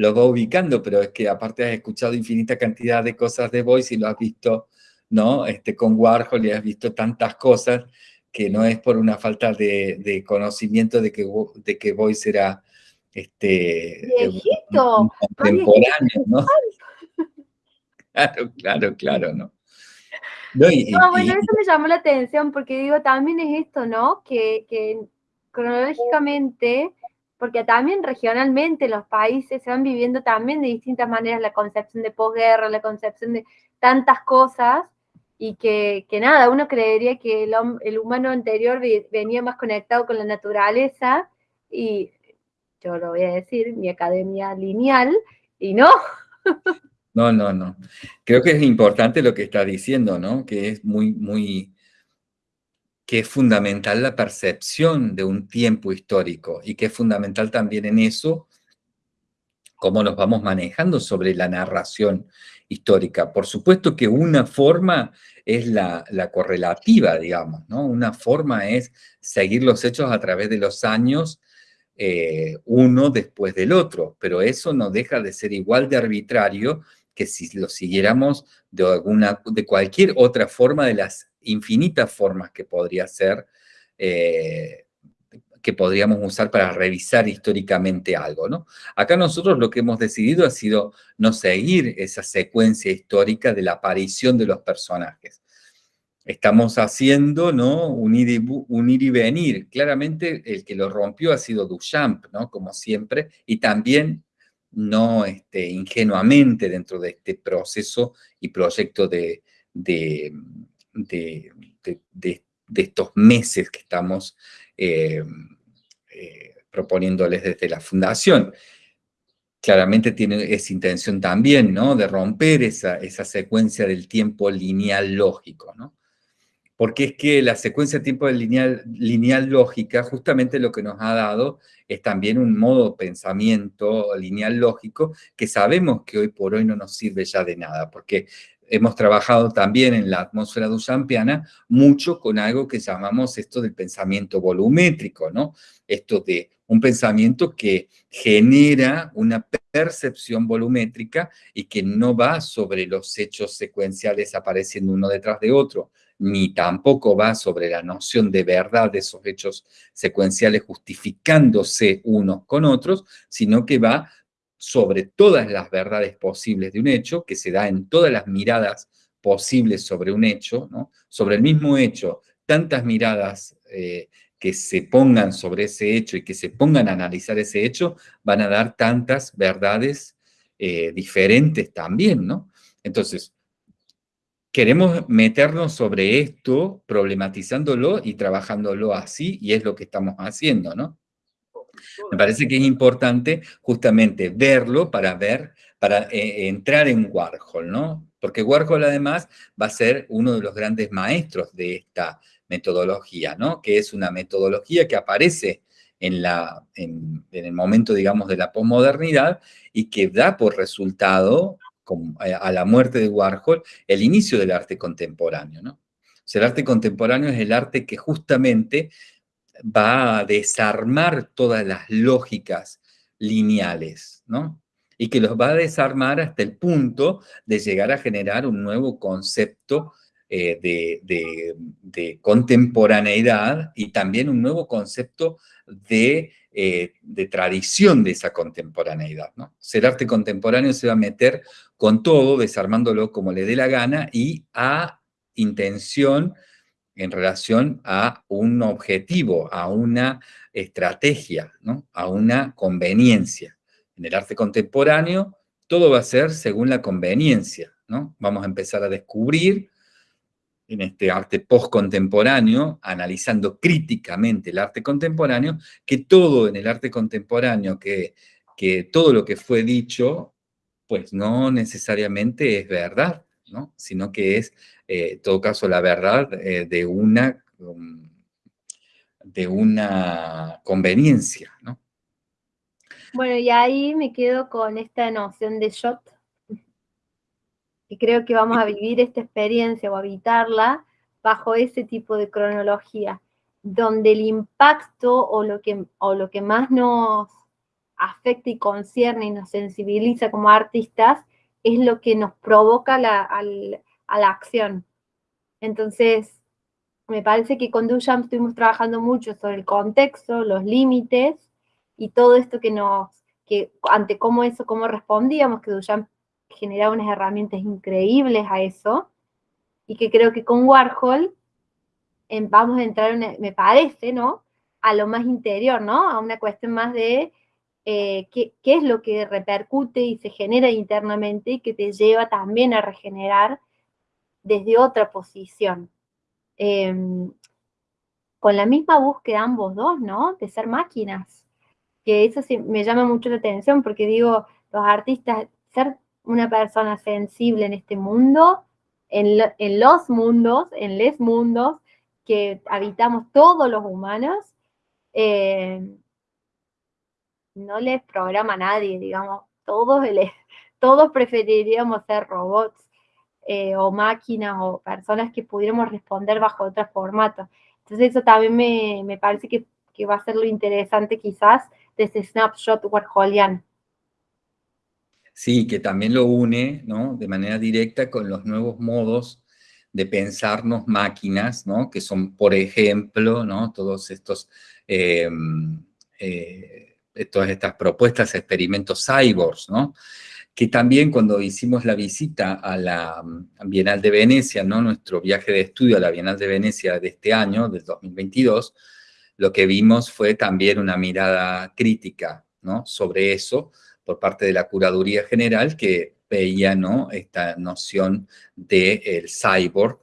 lo va ubicando, pero es que aparte has escuchado infinita cantidad de cosas de Voice y lo has visto ¿no? Este, con Warhol y has visto tantas cosas que no es por una falta de, conocimiento de que, de que Boyce era este, Viejito, contemporáneo, ¿no? Claro, claro, claro, ¿no? No, bueno, eso me llamó la atención porque digo, también es esto, ¿no? Que, que cronológicamente, porque también regionalmente los países se van viviendo también de distintas maneras la concepción de posguerra, la concepción de tantas cosas, y que, que nada, uno creería que el, el, humano anterior venía más conectado con la naturaleza, y yo lo voy a decir, mi academia lineal, y no. No, no, no. Creo que es importante lo que está diciendo, ¿no? Que es muy, muy, que es fundamental la percepción de un tiempo histórico y que es fundamental también en eso cómo nos vamos manejando sobre la narración histórica. Por supuesto que una forma es la, correlativa, digamos, ¿no? Una forma es seguir los hechos a través de los años, eh, uno después del otro, pero eso no deja de ser igual de arbitrario que si lo siguiéramos de, alguna, de cualquier otra forma de las infinitas formas que podría ser, eh, que podríamos usar para revisar históricamente algo, ¿no? Acá nosotros lo que hemos decidido ha sido no seguir esa secuencia histórica de la aparición de los personajes. Estamos haciendo, ¿no? Un ir, y, venir. Claramente el que lo rompió ha sido Duchamp, ¿no? Como siempre, y también no este, ingenuamente dentro de este proceso y proyecto de, estos meses que estamos eh, eh, proponiéndoles desde la fundación. Claramente tiene esa intención también, ¿no? De romper esa, esa secuencia del tiempo lineal lógico, ¿no? porque es que la secuencia de tiempo lineal, lineal lógica justamente lo que nos ha dado es también un modo de pensamiento lineal lógico que sabemos que hoy por hoy no nos sirve ya de nada, porque hemos trabajado también en la atmósfera duchampiana mucho con algo que llamamos esto del pensamiento volumétrico, ¿no? Esto de un pensamiento que genera una percepción volumétrica y que no va sobre los hechos secuenciales apareciendo uno detrás de otro, ni tampoco va sobre la noción de verdad de esos hechos secuenciales justificándose unos con otros, sino que va sobre todas las verdades posibles de un hecho, que se da en todas las miradas posibles sobre un hecho, ¿no? sobre el mismo hecho, tantas miradas eh, que se pongan sobre ese hecho y que se pongan a analizar ese hecho, van a dar tantas verdades eh, diferentes también, ¿no? Entonces, queremos meternos sobre esto, problematizándolo y trabajándolo así, y es lo que estamos haciendo, ¿no? Me parece que es importante justamente verlo para ver, para eh, entrar en Warhol, ¿no? Porque Warhol además va a ser uno de los grandes maestros de esta metodología, ¿no? Que es una metodología que aparece en, la, en el momento, digamos, de la posmodernidad y que da por resultado eh, a la muerte de Warhol, el inicio del arte contemporáneo. ¿no? el arte contemporáneo es el arte que justamente va a desarmar todas las lógicas lineales, ¿no? Y que los va a desarmar hasta el punto de llegar a generar un nuevo concepto eh, de, contemporaneidad y también un nuevo concepto de, eh, de tradición de esa contemporaneidad. ¿no? Ser arte contemporáneo se va a meter con todo, desarmándolo como le dé la gana y a intención en relación a un objetivo, a una estrategia, ¿no? a una conveniencia. En el arte contemporáneo todo va a ser según la conveniencia. ¿no? Vamos a empezar a descubrir en este arte postcontemporáneo, analizando críticamente el arte contemporáneo, que todo en el arte contemporáneo, que, que todo lo que fue dicho, pues no necesariamente es verdad, ¿no? sino que es, eh, en todo caso, la verdad eh, de, una, um, de una conveniencia. ¿no? Bueno, y ahí me quedo con esta noción de shot, y creo que vamos a vivir esta experiencia o habitarla bajo ese tipo de cronología, donde el impacto o lo que, o lo que más nos afecta y concierne y nos sensibiliza como artistas es lo que nos provoca la, a la acción. Entonces, me parece que con Duchamp estuvimos trabajando mucho sobre el contexto, los límites y todo esto que nos, que ante cómo eso, cómo respondíamos, que Duchamp generaba unas herramientas increíbles a eso, y que creo que con Warhol vamos a entrar, me parece, ¿no? A lo más interior, ¿no? A una cuestión más de eh, qué, es lo que repercute y se genera internamente y que te lleva también a regenerar desde otra posición. Em, con la misma búsqueda ambos dos, ¿no? De ser máquinas. Que eso sí me llama mucho la atención porque digo, los artistas, ser una persona sensible en este mundo, en, en los mundos, en les mundos, que habitamos todos los humanos, eh, no les programa a nadie, digamos, todos, todos preferiríamos ser robots eh, o máquinas o personas que pudiéramos responder bajo otro formato. Entonces eso también me, parece que, que, va a ser lo interesante quizás de ese snapshot warholiano. Sí, que también lo une, ¿no? De manera directa con los nuevos modos de pensarnos máquinas, ¿no? Que son, por ejemplo, ¿no? Todos estos, em, eh, todas estas propuestas, experimentos cyborgs, ¿no? Que también cuando hicimos la visita a la Bienal de Venecia, ¿no? Nuestro viaje de estudio a la Bienal de Venecia de este año, del 2022, lo que vimos fue también una mirada crítica, ¿no? Sobre eso, por parte de la Curaduría General, que veía ¿no? esta noción del el cyborg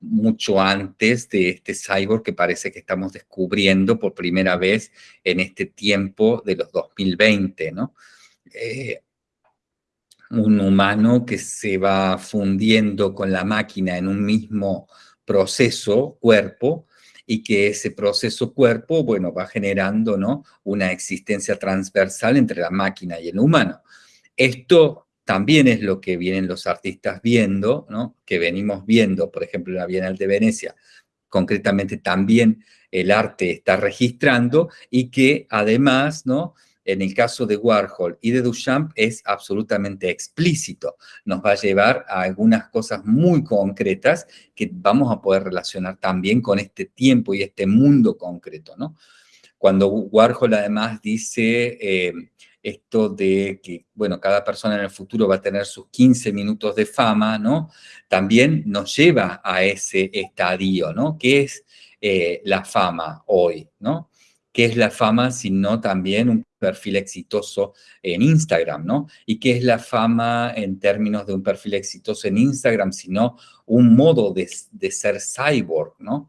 mucho antes de este cyborg que parece que estamos descubriendo por primera vez en este tiempo de los 2020, ¿no? Eh, un humano que se va fundiendo con la máquina en un mismo proceso, cuerpo, y que ese proceso cuerpo, bueno, va generando, ¿no? Una existencia transversal entre la máquina y el humano. Esto también es lo que vienen los artistas viendo, ¿no? que venimos viendo, por ejemplo, en la Bienal de Venecia, concretamente también el arte está registrando y que además, ¿no? en el caso de Warhol y de Duchamp es absolutamente explícito. Nos va a llevar a algunas cosas muy concretas que vamos a poder relacionar también con este tiempo y este mundo concreto. ¿no? Cuando Warhol además dice... Eh, esto de que, bueno, cada persona en el futuro va a tener sus 15 minutos de fama, ¿no? También nos lleva a ese estadio, ¿no? ¿Qué es eh, la fama hoy, ¿no? ¿Qué es la fama sino también un perfil exitoso en Instagram, ¿no? ¿Y qué es la fama en términos de un perfil exitoso en Instagram sino un modo de, de ser cyborg, ¿no?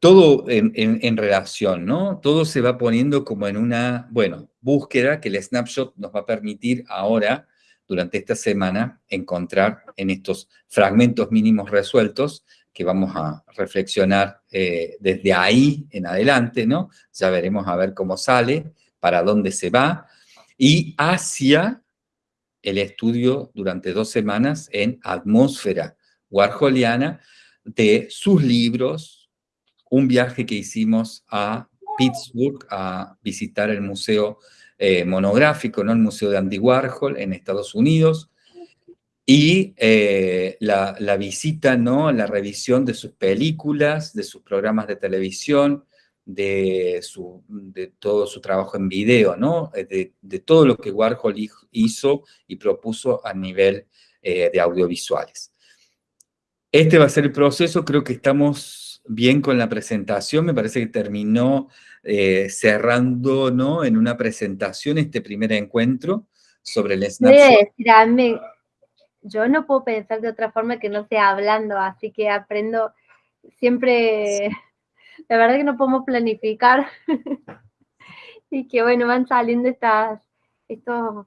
Todo en, relación, ¿no? Todo se va poniendo como en una, bueno, búsqueda que el snapshot nos va a permitir ahora, durante esta semana, encontrar en estos fragmentos mínimos resueltos que vamos a reflexionar eh, desde ahí en adelante, ¿no? Ya veremos a ver cómo sale, para dónde se va, y hacia el estudio durante dos semanas en atmósfera warholiana de sus libros, un viaje que hicimos a Pittsburgh a visitar el museo eh, monográfico, ¿no? el Museo de Andy Warhol en Estados Unidos, y eh, la, visita, ¿no? la revisión de sus películas, de sus programas de televisión, de, su, de todo su trabajo en video, ¿no? Eh, de, todo lo que Warhol hizo y propuso a nivel de audiovisuales. Este va a ser el proceso, creo que estamos bien con la presentación, me parece que terminó eh, cerrando ¿no? en una presentación este primer encuentro sobre el snapshot. yo no puedo pensar de otra forma que no sea hablando, así que aprendo siempre, la verdad que no podemos planificar y que bueno, van saliendo estas, esto,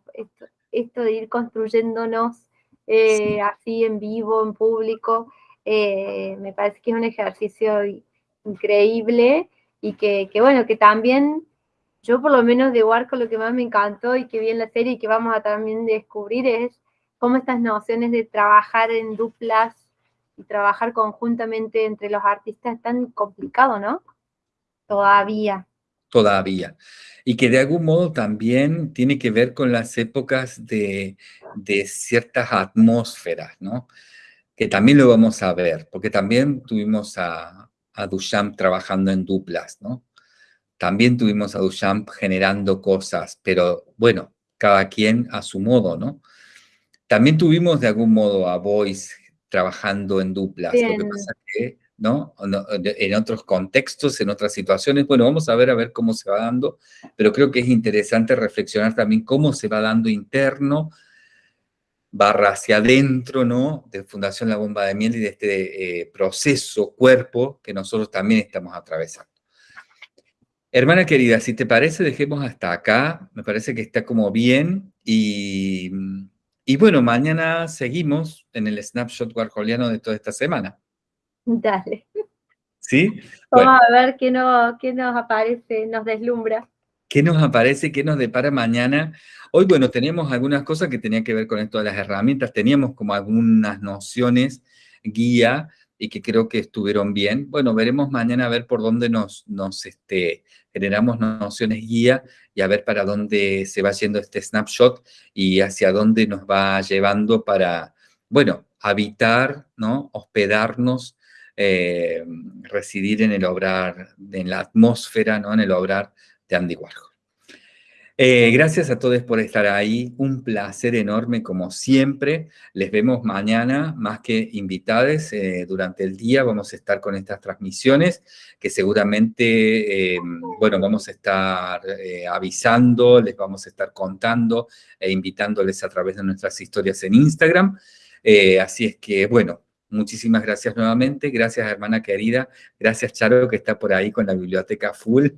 esto, de ir construyéndonos eh, así en vivo, en público, eh, me parece que es un ejercicio increíble y que, bueno, que también yo por lo menos de Warco lo que más me encantó y que vi en la serie y que vamos a también descubrir es cómo estas nociones de trabajar en duplas y trabajar conjuntamente entre los artistas es tan complicado, ¿no? Todavía. Todavía. Y que de algún modo también tiene que ver con las épocas de, de ciertas atmósferas, ¿no? Que también lo vamos a ver, porque también tuvimos a, a Duchamp trabajando en duplas, ¿no? También tuvimos a Duchamp generando cosas, pero bueno, cada quien a su modo, ¿no? También tuvimos de algún modo a Boyce trabajando en duplas, lo que pasa que, ¿no? En otros contextos, en otras situaciones, bueno, vamos a ver a ver cómo se va dando, pero creo que es interesante reflexionar también cómo se va dando interno, barra hacia adentro, ¿no? De Fundación La Bomba de Miel y de este eh, proceso, cuerpo, que nosotros también estamos atravesando. Hermana querida, si te parece, dejemos hasta acá. Me parece que está como bien. Y, bueno, mañana seguimos en el snapshot warholiano de toda esta semana. Dale. ¿Sí? Vamos a ver qué, no, qué nos aparece, nos deslumbra. ¿Qué nos aparece? ¿Qué nos depara mañana? Hoy, bueno, teníamos algunas cosas que tenían que ver con esto de las herramientas. Teníamos como algunas nociones, guía, y que creo que estuvieron bien. Bueno, veremos mañana a ver por dónde nos, nos este, generamos nociones guía y a ver para dónde se va yendo este snapshot y hacia dónde nos va llevando para, bueno, habitar, ¿no? Hospedarnos, eh, residir en el obrar, en la atmósfera, ¿no? En el obrar de Andy Warhol. Eh, gracias a todos por estar ahí, un placer enorme como siempre. Les vemos mañana, más que invitados, eh, durante el día vamos a estar con estas transmisiones que seguramente, eh, bueno, vamos a estar avisando, les vamos a estar contando e invitándoles a través de nuestras historias en Instagram. así es que, bueno, muchísimas gracias nuevamente, gracias hermana querida, gracias Charo que está por ahí con la biblioteca full.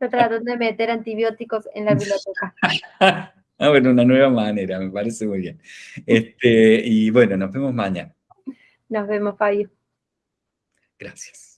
Está tratando de meter antibióticos en la biblioteca. ah, bueno, una nueva manera, me parece muy bien. Este, y bueno, nos vemos mañana. Nos vemos, Fabio. Gracias.